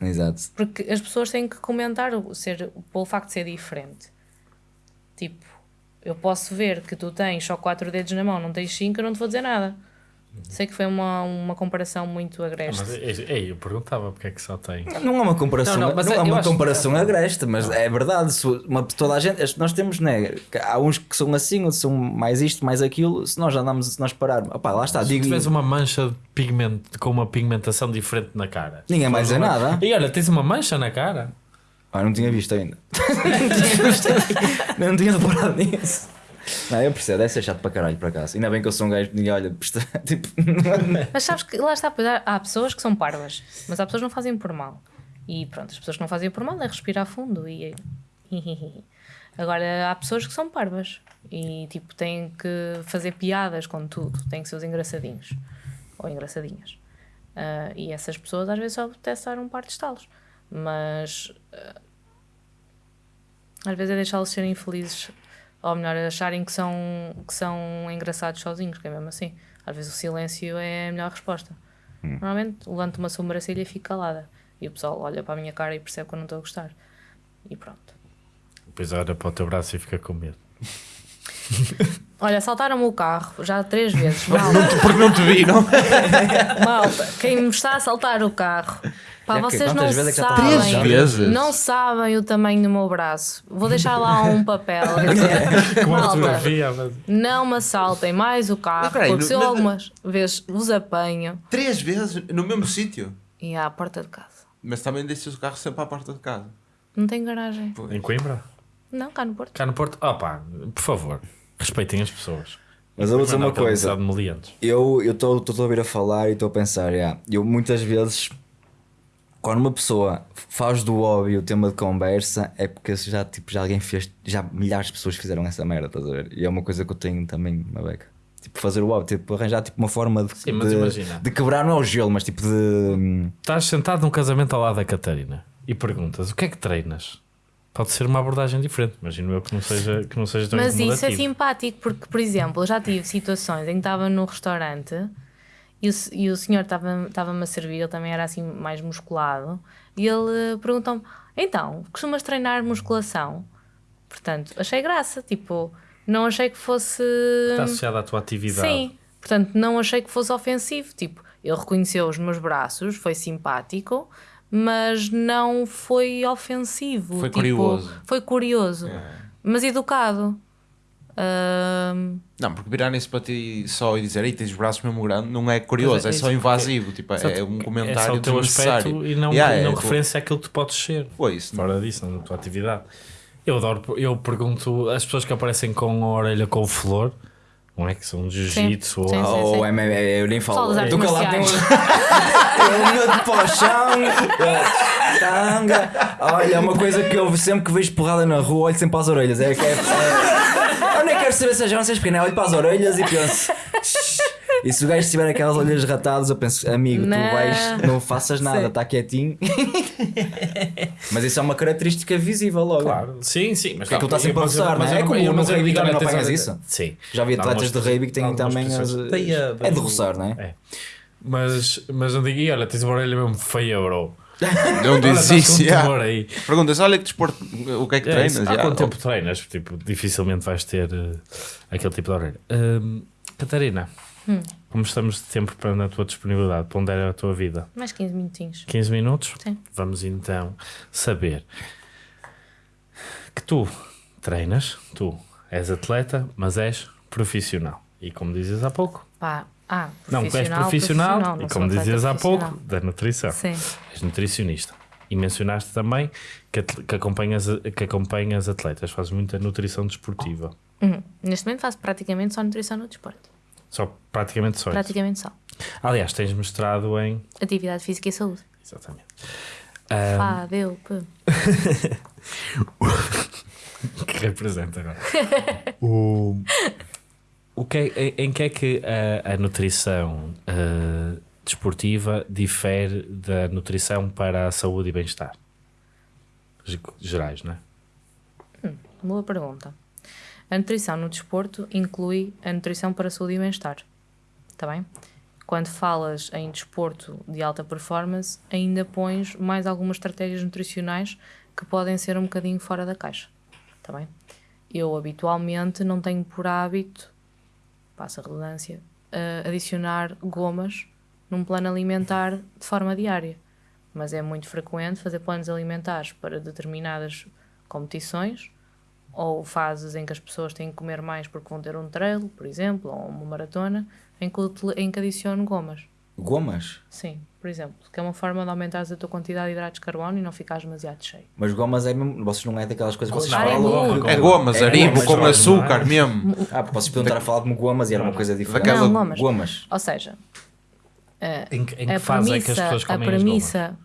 Exato. Porque as pessoas têm que comentar o, ser, pelo facto de ser diferente. Tipo, eu posso ver que tu tens só quatro dedos na mão, não tens cinco, eu não te vou dizer nada. Sei que foi uma, uma comparação muito agreste. Mas, ei, eu perguntava porque é que só tem. Não é uma comparação, Não, não, não, mas é eu uma comparação agreste, mas é verdade. se uma, toda a gente, nós temos, né? Há uns que são assim, outros são mais isto, mais aquilo. Se nós andamos, se nós pararmos, opá, lá está, Se digo. tiveres uma mancha de pigmento com uma pigmentação diferente na cara. Ninguém mais dizer nada. E olha, tens uma mancha na cara. Ah, não tinha visto ainda. não tinha reparado nisso. Não, eu percebo, deve ser chato para caralho, por acaso. Ainda bem que eu sou um gajo que ninguém olha, presta- tipo, Mas sabes que lá está, pois há, há pessoas que são parvas, mas há pessoas que não fazem por mal. E pronto, as pessoas que não fazem por mal é respirar fundo e. Agora há pessoas que são parvas e tipo têm que fazer piadas com tudo, têm que ser os engraçadinhos ou engraçadinhas. Ah, e essas pessoas às vezes só apetece dar um par de estalos, mas ah, às vezes é deixá-los serem felizes, ou melhor, acharem que são, que são engraçados sozinhos, que é mesmo assim. Às vezes o silêncio é a melhor resposta. Normalmente levanto uma sobrancelha e fico calada. E o pessoal olha para a minha cara e percebe que eu não estou a gostar. E pronto. Depois olha para o teu braço e fica com medo. Olha, saltaram-me o carro já três vezes. Malta, Porque não te viram. malta, quem me está a saltar o carro. Pá, Já que- vocês não vezes é que já sabem. Três vezes? Não sabem o tamanho do meu braço. Vou deixar lá um papel. dizer, Com Malta, fotografia. mas- não me assaltem mais o carro, Mas peraí, porque no- se eu algumas vezes vos apanho Três vezes no mesmo sítio. e à porta de casa. Mas também deixas o carro sempre à porta de casa. Não tem garagem. Em Coimbra? Não, cá no Porto. Cá no Porto? Opa, por favor, respeitem as pessoas. Mas eu vou dizer Não uma coisa. Eu estou a ouvir a falar e estou a pensar, yeah, eu muitas vezes quando uma pessoa faz do hobby o tema de conversa, é porque já, tipo, já alguém fez, já milhares de pessoas fizeram essa merda, estás a ver? E é uma coisa que eu tenho também uma beca. Tipo, fazer o hobby, tipo, arranjar tipo, uma forma de, Sim, de, de quebrar não é o gelo, mas tipo de. Estás sentado num casamento ao lado da Catarina e perguntas o que é que treinas? Pode ser uma abordagem diferente, imagino eu que não seja, que não seja tão Mas isso é simpático porque, por exemplo, eu já tive situações em que estava no restaurante e o, e o senhor estava- estava-me a servir, ele também era assim mais musculado, e ele eh, perguntou-me: então, costumas treinar musculação? Portanto, achei graça, tipo, não achei que fosse. Está associado à tua atividade. Sim, portanto, não achei que fosse ofensivo. Tipo, ele reconheceu os meus braços, foi simpático, mas não foi ofensivo. Foi tipo, curioso. Foi curioso, mas educado. Não, porque virarem-se para ti só e dizer, ei, tens os braços mesmo grandes, não é curioso, é, é só invasivo. Tipo, é te- um é só comentário o teu aspecto e não, Yeah, e não é, referência àquilo que tu podes ser. Foi isso. não? Fora disso, na tua atividade. Eu adoro, eu pergunto as pessoas que aparecem com a orelha com flor, não é que são jiu-jitsu ou sim, sim. Ou MMA, eu nem falo. Do que lá tem um. marciais. Tem um medo para o chão, eh, tanga. Olha, é uma coisa que eu sempre que vejo porrada na rua, olho sempre para as orelhas. É, que é, é, saber se já não sei explicar, olho para as orelhas e penso. E se o gajo tiver aquelas olhas ratadas, eu penso, amigo, Não. tu vais, não faças nada, está quietinho. Mas isso é uma característica visível logo. Claro, sim, sim. Mas é que ele está sempre a mas não é? É como eu- no rugby também não apanhas isso. Sim. Já vi atletas de rugby que têm também as. a- É de roçar, não é? É. Mas, mas não digo, e olha, tens uma orelha mesmo feia, bro. Não um yeah. aí. Perguntas, olha que desporto, o que é que É treinas? isso. Há Yeah. quanto tempo treinas? Tipo, dificilmente vais ter eh, aquele tipo de orelha. Hum, Catarina, Hum. como estamos de tempo para na tua disponibilidade, pondera a tua vida. mais 15 minutinhos. 15 minutos? Sim. Vamos então saber que tu treinas, tu és atleta, mas és profissional. E como dizes há pouco, Pá, ah, não, tu és profissional, profissional, não e como dizias há pouco, profissional. da nutrição. Sim. És nutricionista. E mencionaste também que, que, acompanhas, que acompanhas atletas, fazes muita nutrição desportiva. Uhum. Neste momento faço praticamente só nutrição no desporto. Só praticamente só isso. Praticamente só. Aliás, tens mestrado em. Atividade física e saúde. Exatamente. Ah, Fá, deu, pê. que representa agora. o, o que é- em, que é que a, a nutrição ah, desportiva difere da nutrição para a saúde e bem-estar? Ge- Gerais, não é? Boa pergunta. A nutrição no desporto inclui a nutrição para a saúde e bem-estar. Está bem? Quando falas em desporto de alta performance, ainda pões mais algumas estratégias nutricionais que podem ser um bocadinho fora da caixa. Está bem? Eu habitualmente não tenho por hábito, passa a redundância, a adicionar gomas num plano alimentar de forma diária. Mas é muito frequente fazer planos alimentares para determinadas competições ou fases em que as pessoas têm que comer mais porque vão ter um trail, por exemplo, ou uma maratona, em que, em que adiciono gomas. Gomas? Sim, por exemplo, que é uma forma de aumentares a tua quantidade de hidratos de carbono e não ficares demasiado cheio. Mas gomas é mesmo. Vocês não é daquelas coisas que vocês é falam. goma. É gomas, É aribo com é? açúcar mesmo. Ah, vocês podiam estar a falar como gomas e era uma coisa diferente. Daquela- Não, gomas. Gomas. Ou seja, Em, que- em que a fase é que as premissa, pessoas a comem as gomas? premissa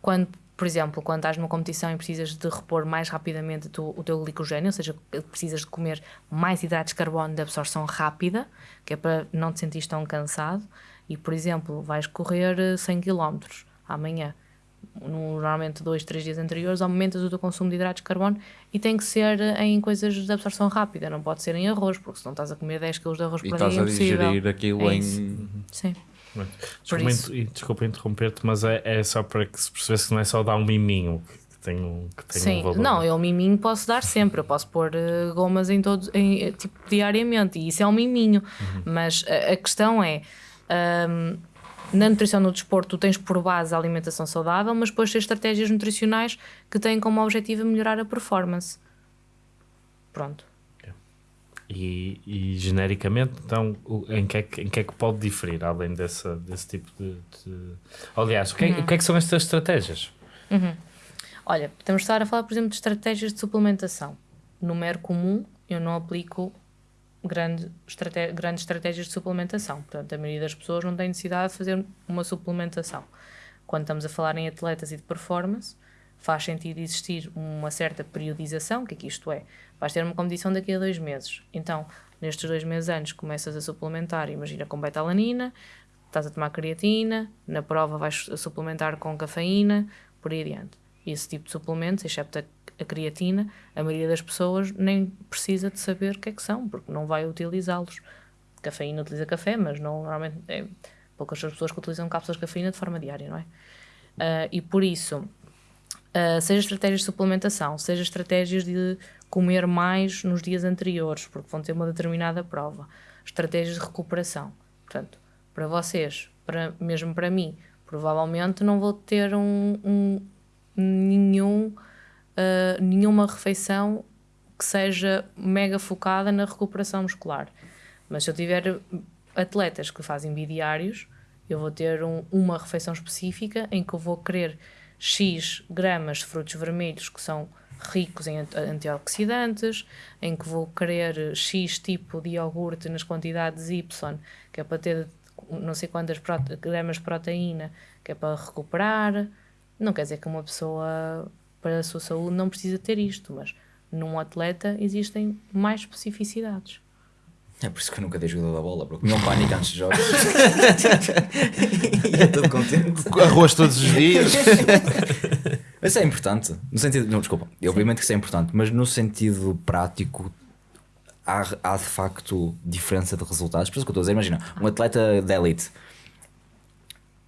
quando, por exemplo, quando estás numa competição e precisas de repor mais rapidamente tu- o teu glicogênio, ou seja, precisas de comer mais hidratos de carbono de absorção rápida, que é para não te sentir tão cansado, e, por exemplo, vais correr eh, 100 km amanhã, no- normalmente dois, três dias anteriores, aumentas o teu consumo de hidratos de carbono e tem que ser eh, em coisas de absorção rápida, não pode ser em arroz, porque senão estás a comer 10 kg de arroz E por dia, estás é a impossível. digerir aquilo É em. isso. Sim. Desculpa, desculpa interromper-te, mas é, é só para que se percebesse que não é só dar um miminho que, que tem um, que tem um Sim, valor. não, eu miminho posso dar sempre, eu posso pôr eh, gomas em todos, em, eh, tipo, diariamente, e isso é um miminho. Mas a, a questão é, ahm, na nutrição no desporto, tu tens por base a alimentação saudável, mas depois tens estratégias nutricionais que têm como objetivo melhorar a performance. Pronto. E, e genericamente, então, em que, é que, em que é que pode diferir, além dessa, desse tipo de. de- Aliás, o que, é, o que é que são estas estratégias? Olha, podemos estar a falar, por exemplo, de estratégias de suplementação. No mero comum, eu não aplico grande grandes estratégias de suplementação. Portanto, a maioria das pessoas não tem necessidade de fazer uma suplementação. quando estamos a falar em atletas e de performance, faz sentido existir uma certa periodização, o que é que isto é? Vais ter uma competição daqui a dois meses. Então, nestes dois meses antes, começas a suplementar, imagina com betalanina, estás a tomar creatina, na prova vais suplementar com cafeína, por aí adiante. Esse tipo de suplementos, excepto a, a creatina, a maioria das pessoas nem precisa de saber o que é que são, porque não vai utilizá-los. Cafeína utiliza café, mas não, normalmente é poucas as pessoas que utilizam cápsulas de cafeína de forma diária, não é? Uh, e por isso, uh, seja estratégias de suplementação, seja estratégias de comer mais nos dias anteriores, porque vão ter uma determinada prova, estratégias de recuperação. Portanto, para vocês, para, mesmo para mim, provavelmente não vou ter um, um nenhum, uh, nenhuma refeição que seja mega focada na recuperação muscular. Mas se eu tiver atletas que fazem bidiários, eu vou ter um, uma refeição específica em que eu vou querer X gramas de frutos vermelhos que são ricos em antioxidantes, em que vou querer X tipo de iogurte nas quantidades Y, que é para ter não sei quantas gramas de proteína, que é para recuperar. Não quer dizer que uma pessoa, para a sua saúde, não precisa ter isto, mas num atleta existem mais especificidades. É por isso que eu nunca dei jogador da bola, porque não pânico antes de jogos. e é todo contente. Arroz todos os dias. Isso é importante. No sentido. Não, desculpa. Sim. Obviamente que isso é importante, mas no sentido prático. Há, há de facto diferença de resultados. Por isso que eu estou a dizer, imagina, um atleta de elite,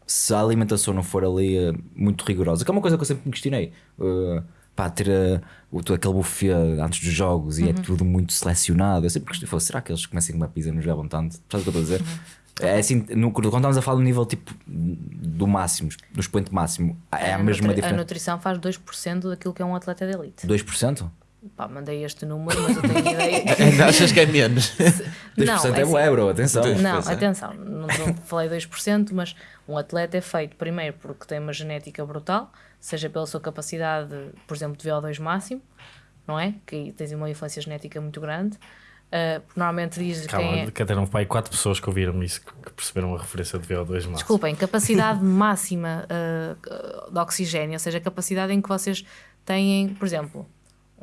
se a alimentação não for ali uh, muito rigorosa, que é uma coisa que eu sempre me questionei, uh, pá, ter uh, aquele buffet antes dos jogos uhum. e é uhum. tudo muito selecionado. Eu sempre questionei, será que eles comecem com uma pizza e nos levam tanto? Sabes o que eu estou a dizer? Uhum. É assim, no, quando estamos a falar do nível tipo do máximo, do expoente máximo, é a, a mesma nutri diferença. A nutrição faz 2% daquilo que é um atleta de elite. 2%? Pá, mandei este número, mas eu tenho ideia. Ainda achas que é menos? 2% não, é, é assim, bro, atenção. Não, atenção, não, falei 2%, mas um atleta é feito primeiro porque tem uma genética brutal, seja pela sua capacidade, por exemplo, de VO2 máximo, não é? Que tens uma influência genética muito grande. Uh, normalmente diz Calma, quem é... que até não pai quatro pessoas que ouviram isso que perceberam a referência de VO2 máximo. Desculpem, capacidade máxima uh, de oxigênio, ou seja, a capacidade em que vocês têm, por exemplo,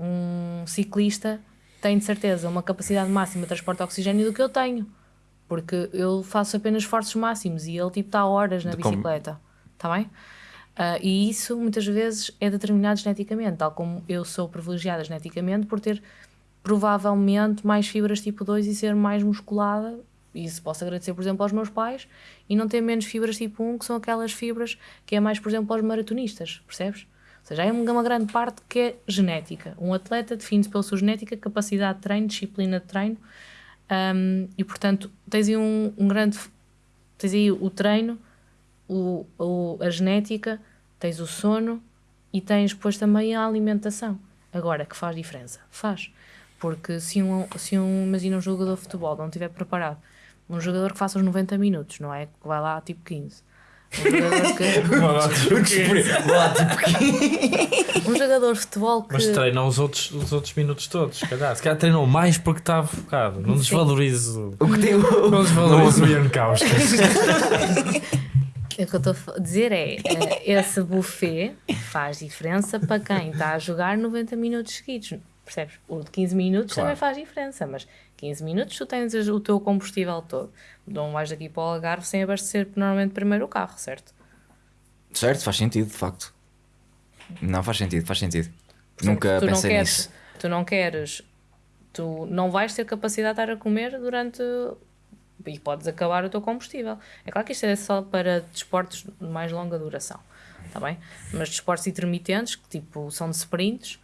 um ciclista tem de certeza uma capacidade máxima de transporte de oxigênio do que eu tenho, porque eu faço apenas esforços máximos e ele tipo está horas na de bicicleta, está bem? Uh, e isso muitas vezes é determinado geneticamente, tal como eu sou privilegiada geneticamente por ter provavelmente mais fibras tipo 2 e ser mais musculada. Isso posso agradecer, por exemplo, aos meus pais e não ter menos fibras tipo 1, que são aquelas fibras que é mais, por exemplo, aos maratonistas, percebes? Seja, é uma grande parte que é genética. Um atleta define-se pela sua genética, capacidade de treino, disciplina de treino um, e, portanto, tens aí um, um, grande. Tens aí o treino, o, o, a genética, tens o sono e tens depois também a alimentação. Agora, que faz diferença? Faz. Porque se um, se um, imagina um jogador de futebol não estiver preparado, um jogador que faça os 90 minutos, não é? Que vai lá tipo 15. Um jogador de futebol que. Mas treina os outros, os outros minutos todos, se calhar. Se calhar treinou mais porque estava focado. Não desvalorizo. O que tem o. Não desvalorizo o Ian Kauskas. O que eu estou a dizer é: eh, esse buffet faz diferença para quem está a jogar 90 minutos seguidos percebes? O de 15 minutos claro. também faz diferença, mas 15 minutos tu tens o teu combustível todo. Não vais daqui para o Algarve sem abastecer normalmente primeiro o carro, certo? Certo, faz sentido, de facto. Não faz sentido, faz sentido. Nunca tu pensei queres, nisso. Tu não queres, tu não vais ter capacidade de estar a comer durante e podes acabar o teu combustível. É claro que isto é só para desportos de mais longa duração, tá bem? Mas desportos intermitentes, que tipo são de sprints,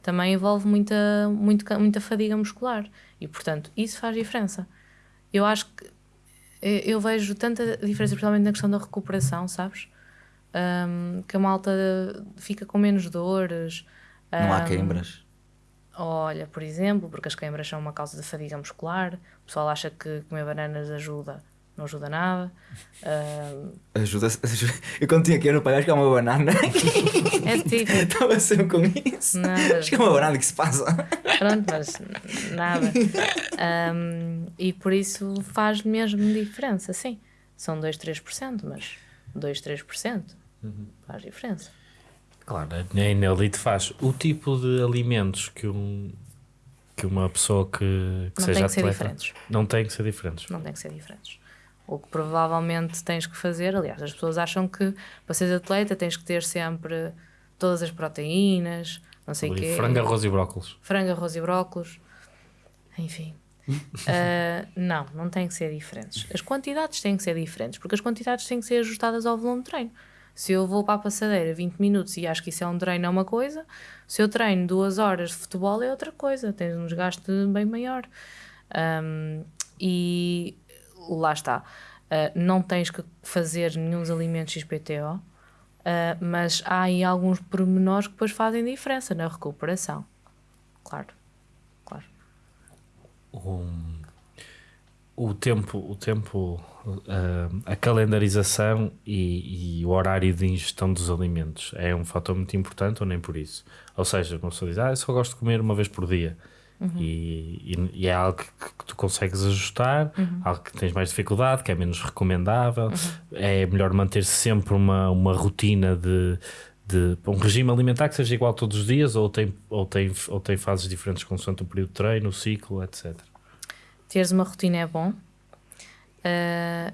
também envolve muita, muita, muita fadiga muscular e, portanto, isso faz diferença. Eu acho que eu vejo tanta diferença, principalmente na questão da recuperação, sabes? Um, que a malta fica com menos dores. Não um, há queimbras? Olha, por exemplo, porque as queimbras são uma causa de fadiga muscular, o pessoal acha que comer bananas ajuda não ajuda nada. Uh... Ajuda, ajuda. Eu quando tinha que ir no acho que é uma banana. É tipo. Estava sempre com isso. Nada. Acho que é uma banana que se passa. Pronto, mas nada. Um, e por isso faz mesmo diferença, sim. São 2, 3%, mas 2, 3%. Faz diferença. Claro, a Enelite faz o tipo de alimentos que, um, que uma pessoa que, que Não seja tem que ser atleta diferentes. não tem que ser diferentes. Não tem que ser diferentes. O que provavelmente tens que fazer, aliás, as pessoas acham que para seres atleta tens que ter sempre todas as proteínas, não sei o quê. Frango, arroz e brócolis. frango, arroz e brócolos, enfim. Ah, não, não tem que ser diferentes. As quantidades têm que ser diferentes, porque as quantidades têm que ser ajustadas ao volume de treino. Se eu vou para a passadeira 20 minutos e acho que isso é um treino, é uma coisa. Se eu treino duas horas de futebol, é outra coisa. Tens um desgaste bem maior. Ahm, e lá está. Ah, não tens que fazer nenhum alimentos XPTO, ah, mas há aí alguns pormenores que depois fazem diferença na recuperação. Claro, claro. o, o tempo, o tempo ah, a calendarização e, e o horário de ingestão dos alimentos é um fator muito importante ou nem por isso? Ou seja, uma pessoa diz, ah, eu só gosto de comer uma vez por dia. E, e- e é algo que, que tu consegues ajustar, algo que tens mais dificuldade, que é menos recomendável. É melhor manter sempre uma, uma rotina de, de um regime alimentar que seja igual todos os dias ou tem, ou tem, ou tem fases diferentes consoante o período de treino, o ciclo, etc. Teres uma rotina é bom. Ah,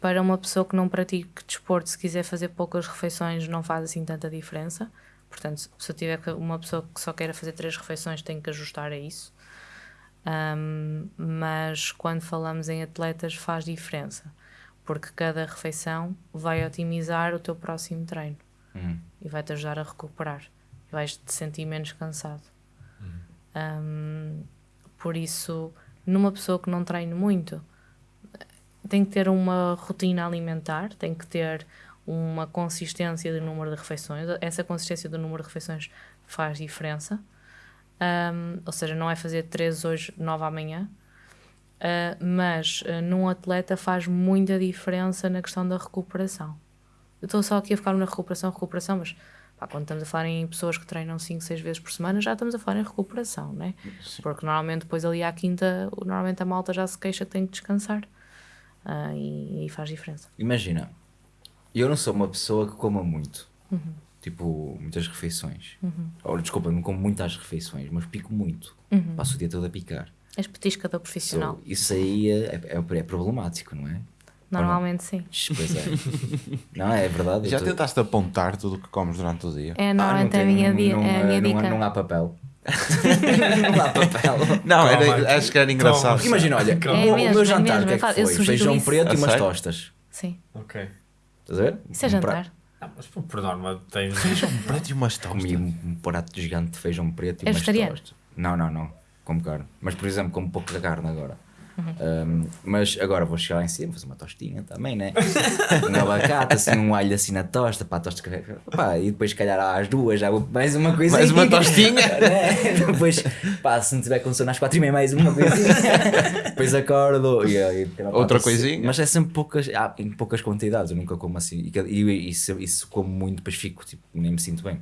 para uma pessoa que não pratique desporto, se quiser fazer poucas refeições, não faz assim tanta diferença. Portanto, se eu tiver uma pessoa que só queira fazer três refeições, tem que ajustar a isso. Ahm, mas quando falamos em atletas, faz diferença, porque cada refeição vai otimizar o teu próximo treino Hum. e vai-te ajudar a recuperar. Vais te sentir menos cansado. Ahm, por isso, numa pessoa que não treine muito, tem que ter uma rotina alimentar, tem que ter uma consistência do número de refeições. Essa consistência do número de refeições faz diferença. Ahm, ou seja, não é fazer três hoje, nove amanhã. Ah, mas ah, num atleta faz muita diferença na questão da recuperação. Eu estou só aqui a focar na recuperação, recuperação, mas pá, quando estamos a falar em pessoas que treinam 5, 6 vezes por semana, já estamos a falar em recuperação, né? Porque normalmente depois ali à quinta, normalmente a malta já se queixa que tem que descansar. Ah, e, e faz diferença. Imagina, eu não sou uma pessoa que coma muito. Uhum. Tipo, muitas refeições. Ou, desculpa, não como muitas refeições, mas pico muito. Uhum. Passo o dia todo a picar. És petiscador profissional. So, isso aí é, é, é problemático, não é? Normalmente sim. Pois é. não, é verdade. Já tô- tentaste apontar tudo o que comes durante o dia? É Ah, não normalmente a minha, não, é a minha não, dica. não há papel. não há papel. Não, era- Toma. acho que era engraçado. Imagina, olha, É o, mesmo, meu é jantar, mesmo, o que é é que foi? Feijão isso. preto A e umas tostas. Sim. Ok. Estás a ver? Isso é Um jantar. Ah, mas por, norma tens. Um preto e umas tostas. Comi um, prato gigante de feijão preto e És umas tostas. Não, não, não. Como carne. Mas, por exemplo, como pouca carne agora. Uhum. Um, mas agora vou chegar lá em cima, fazer uma tostinha também, né? um abacate, assim, um alho assim na tosta, pá, tosta pá, e depois, se calhar, às duas, já vou mais uma coisa. Mais uma tostinha? né? Depois, pá, se não tiver com sono às quatro e meia, mais uma coisinha. depois acordo e, e, Outra pá, coisinha? Mas é sempre poucas, ah, em poucas quantidades, eu nunca como assim. E, e, e se, e se como muito, depois fico, tipo, nem me sinto bem.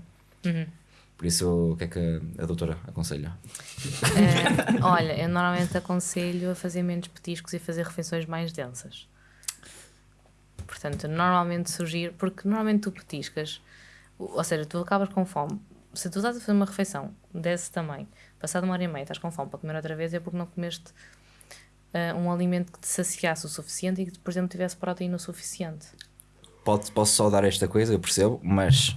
Por isso, o que é que a doutora aconselha? Eh, olha, eu normalmente aconselho a fazer menos petiscos e fazer refeições mais densas. Portanto, normalmente sugiro, porque normalmente tu petiscas, ou seja, tu acabas com fome. Se tu estás a fazer uma refeição desse tamanho, passado uma hora e meia, estás com fome para comer outra vez, é porque não comeste eh, um alimento que te saciasse o suficiente e que, por exemplo, tivesse proteína o suficiente. Pode, posso só dar esta coisa, eu percebo, mas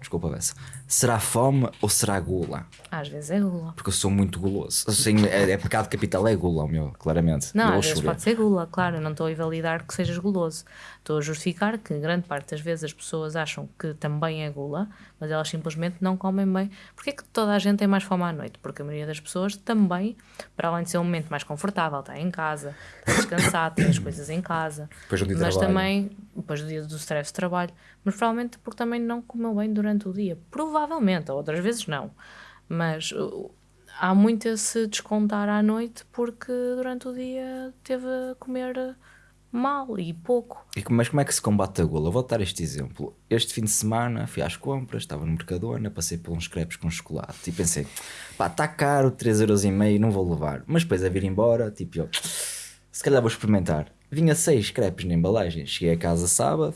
desculpa, Bessa. Será fome ou será gula? Às vezes é gula. Porque eu sou muito guloso. Assim, é, é pecado capital, é gula, o meu, claramente. Não, Eu às vezes chover. pode ser gula, claro, eu não estou a invalidar que sejas guloso. Estou a justificar que grande parte das vezes as pessoas acham que também é gula, mas elas simplesmente não comem bem. Porquê que toda a gente tem mais fome à noite? Porque a maioria das pessoas também, para além de ser um momento mais confortável, está em casa, está descansado, tem as coisas em casa. Depois de um dia mas também, depois do dia do stress de trabalho, mas provavelmente porque também não comeu bem durante o dia. Provavelmente, outras vezes não. Mas uh, há muito a se descontar à noite porque durante o dia teve a comer mal e pouco. E como- mas como é que se combate a gula? Vou dar este exemplo. Este fim de semana fui às compras, estava no Mercadona, passei por uns crepes com chocolate e pensei, pá, está caro, 3,5€, não vou levar. Mas depois a vir embora, tipo, eu, se calhar vou experimentar. Vinha seis crepes na embalagem. Cheguei a casa sábado,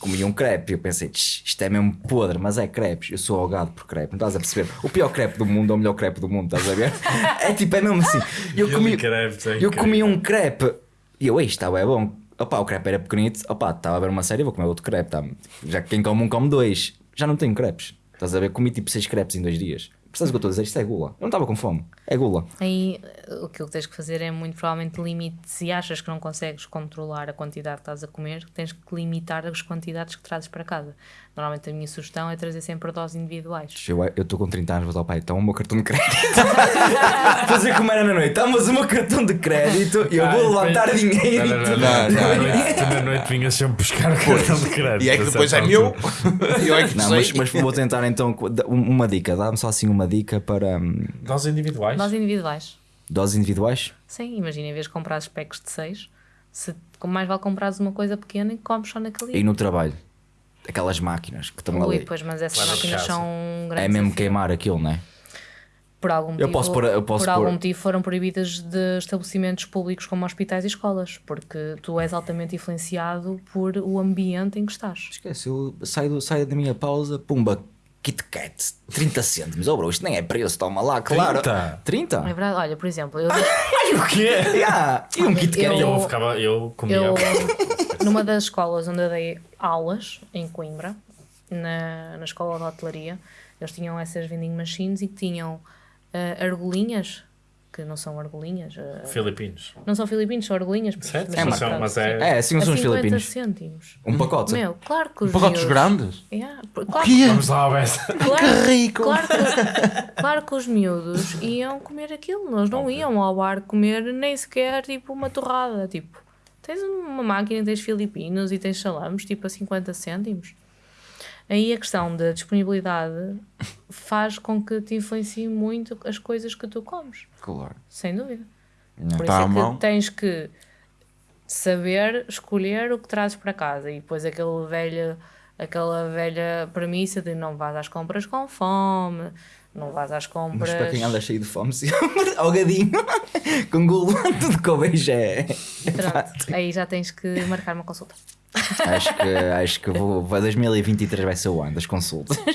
comi um crepe e eu pensei, "Tch, isto é mesmo podre, mas é crepes. Eu sou ahogado por crepe, não estás a perceber? O pior crepe do mundo é o melhor crepe do mundo, estás a ver? É tipo, é mesmo assim. Eu comi, crepe, é eu comi um crepe e eu, isto está bem bom. Opa, o crepe era pequenito, opa, estava a ver uma série, vou comer outro crepe. Tá? Já que quem come um, come dois. Já não tenho crepes. Estás a ver? Comi tipo seis crepes em dois dias. Percebes o que eu estou a dizer? Isto é gula. Eu não estava com fome. É gula. Aí o que tens que fazer é muito provavelmente limite. Se achas que não consegues controlar a quantidade que estás a comer, tens que limitar as quantidades que trazes para casa. Normalmente a minha sugestão é trazer sempre doses individuais. Eu estou com 30 anos, vou ao pai, então o meu cartão de crédito. Fazer como era na noite. Tá, mas o meu cartão de crédito e eu Ah, vou depois- levantar dinheiro. Não, não, não, Tu na noite- vinhas sempre buscar o cartão de crédito. E é que depois é meu. Eu é que Não, sei. mas, mas vou tentar então um- uma dica. Dá-me só assim uma dica para hum, Doses individuais? Doses individuais. doses individuais. Sim, imagina, em vez de comprar packs de 6, se, mais vale comprares uma coisa pequena e comes só naquele E no trabalho. Aquelas máquinas que estão Ui, ali. pois, mas essas Lá na máquinas casa. são um grande É mesmo desafio. queimar aquilo, não é? Por algum motivo, posso pôr- eu posso por pôr- algum motivo foram proibidas de estabelecimentos públicos como hospitais e escolas, porque tu és altamente influenciado por o ambiente em que estás. Esquece, eu saio, do- saio da minha pausa, pumba, Kit Kat, 30 cêntimos. Oh bro, isto nem é preço, toma lá, claro. 30? 30? É verdade, olha, por exemplo, eu, O quê? Yeah. E um Kit Kat? Eu- Eu, ficava, eu comia. eu numa das escolas onde eu dei aulas, em Coimbra, na, na escola de hotelaria, eles tinham essas vending machines e tinham ah, argolinhas, que não são argolinhas, ah, Filipinos. não são filipinos, são argolinhas. Certo? mas É, sim, mas são- pronto, mas sim. é- É, assim A são os 50 filipinos. cêntimos. Um pacote. Meu, claro que os Pacotes miúdos- grandes? Yeah, claro, Que é? Vamos lá, Bessa. claro, Que rico! Claro que, claro que os miúdos iam comer aquilo, nós não iam ao bar comer nem sequer tipo uma torrada. Tipo, tens uma máquina, tens filipinos e tens salames tipo a 50 cêntimos. Aí a questão da disponibilidade faz com que te influencie muito as coisas que tu comes, Claro. sem dúvida. Não. Por Tá isso é que tens que saber escolher o que trazes para casa e depois aquele velho, aquela velha premissa de não vás às compras com fome, não vás às compras. Mas para quem anda cheio de fome, sim. Algadinho, com gulo, tudo que eu vejo é. Pronto, aí já tens que marcar uma consulta. Acho que, acho que vou, vai 2023 vai ser o ano das consultas.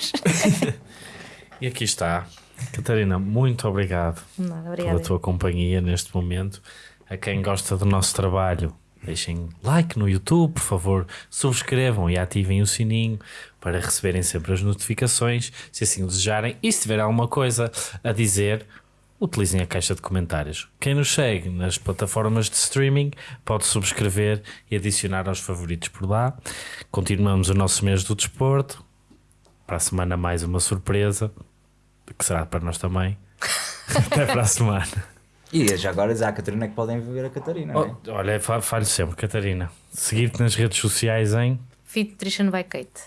E aqui está. Catarina, muito obrigado Nada, pela tua companhia neste momento. A quem gosta do nosso trabalho, deixem like no YouTube, por favor, subscrevam e ativem o sininho para receberem sempre as notificações, se assim o desejarem. E se tiver alguma coisa a dizer, utilizem a caixa de comentários. Quem nos segue nas plataformas de streaming pode subscrever e adicionar aos favoritos por lá. Continuamos o nosso mês do desporto. Para a semana, mais uma surpresa, que será para nós também. Até para a semana. E já agora dizer à Catarina que podem ver a Catarina, não é? Oh, olha, fa- falho sempre, Catarina. Seguir-te nas redes sociais em. Fit Nutrition by Kate.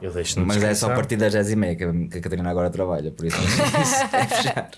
Eu deixo Mas é só a partir das 10h30 que a- que a Catarina agora trabalha, por isso é fechar.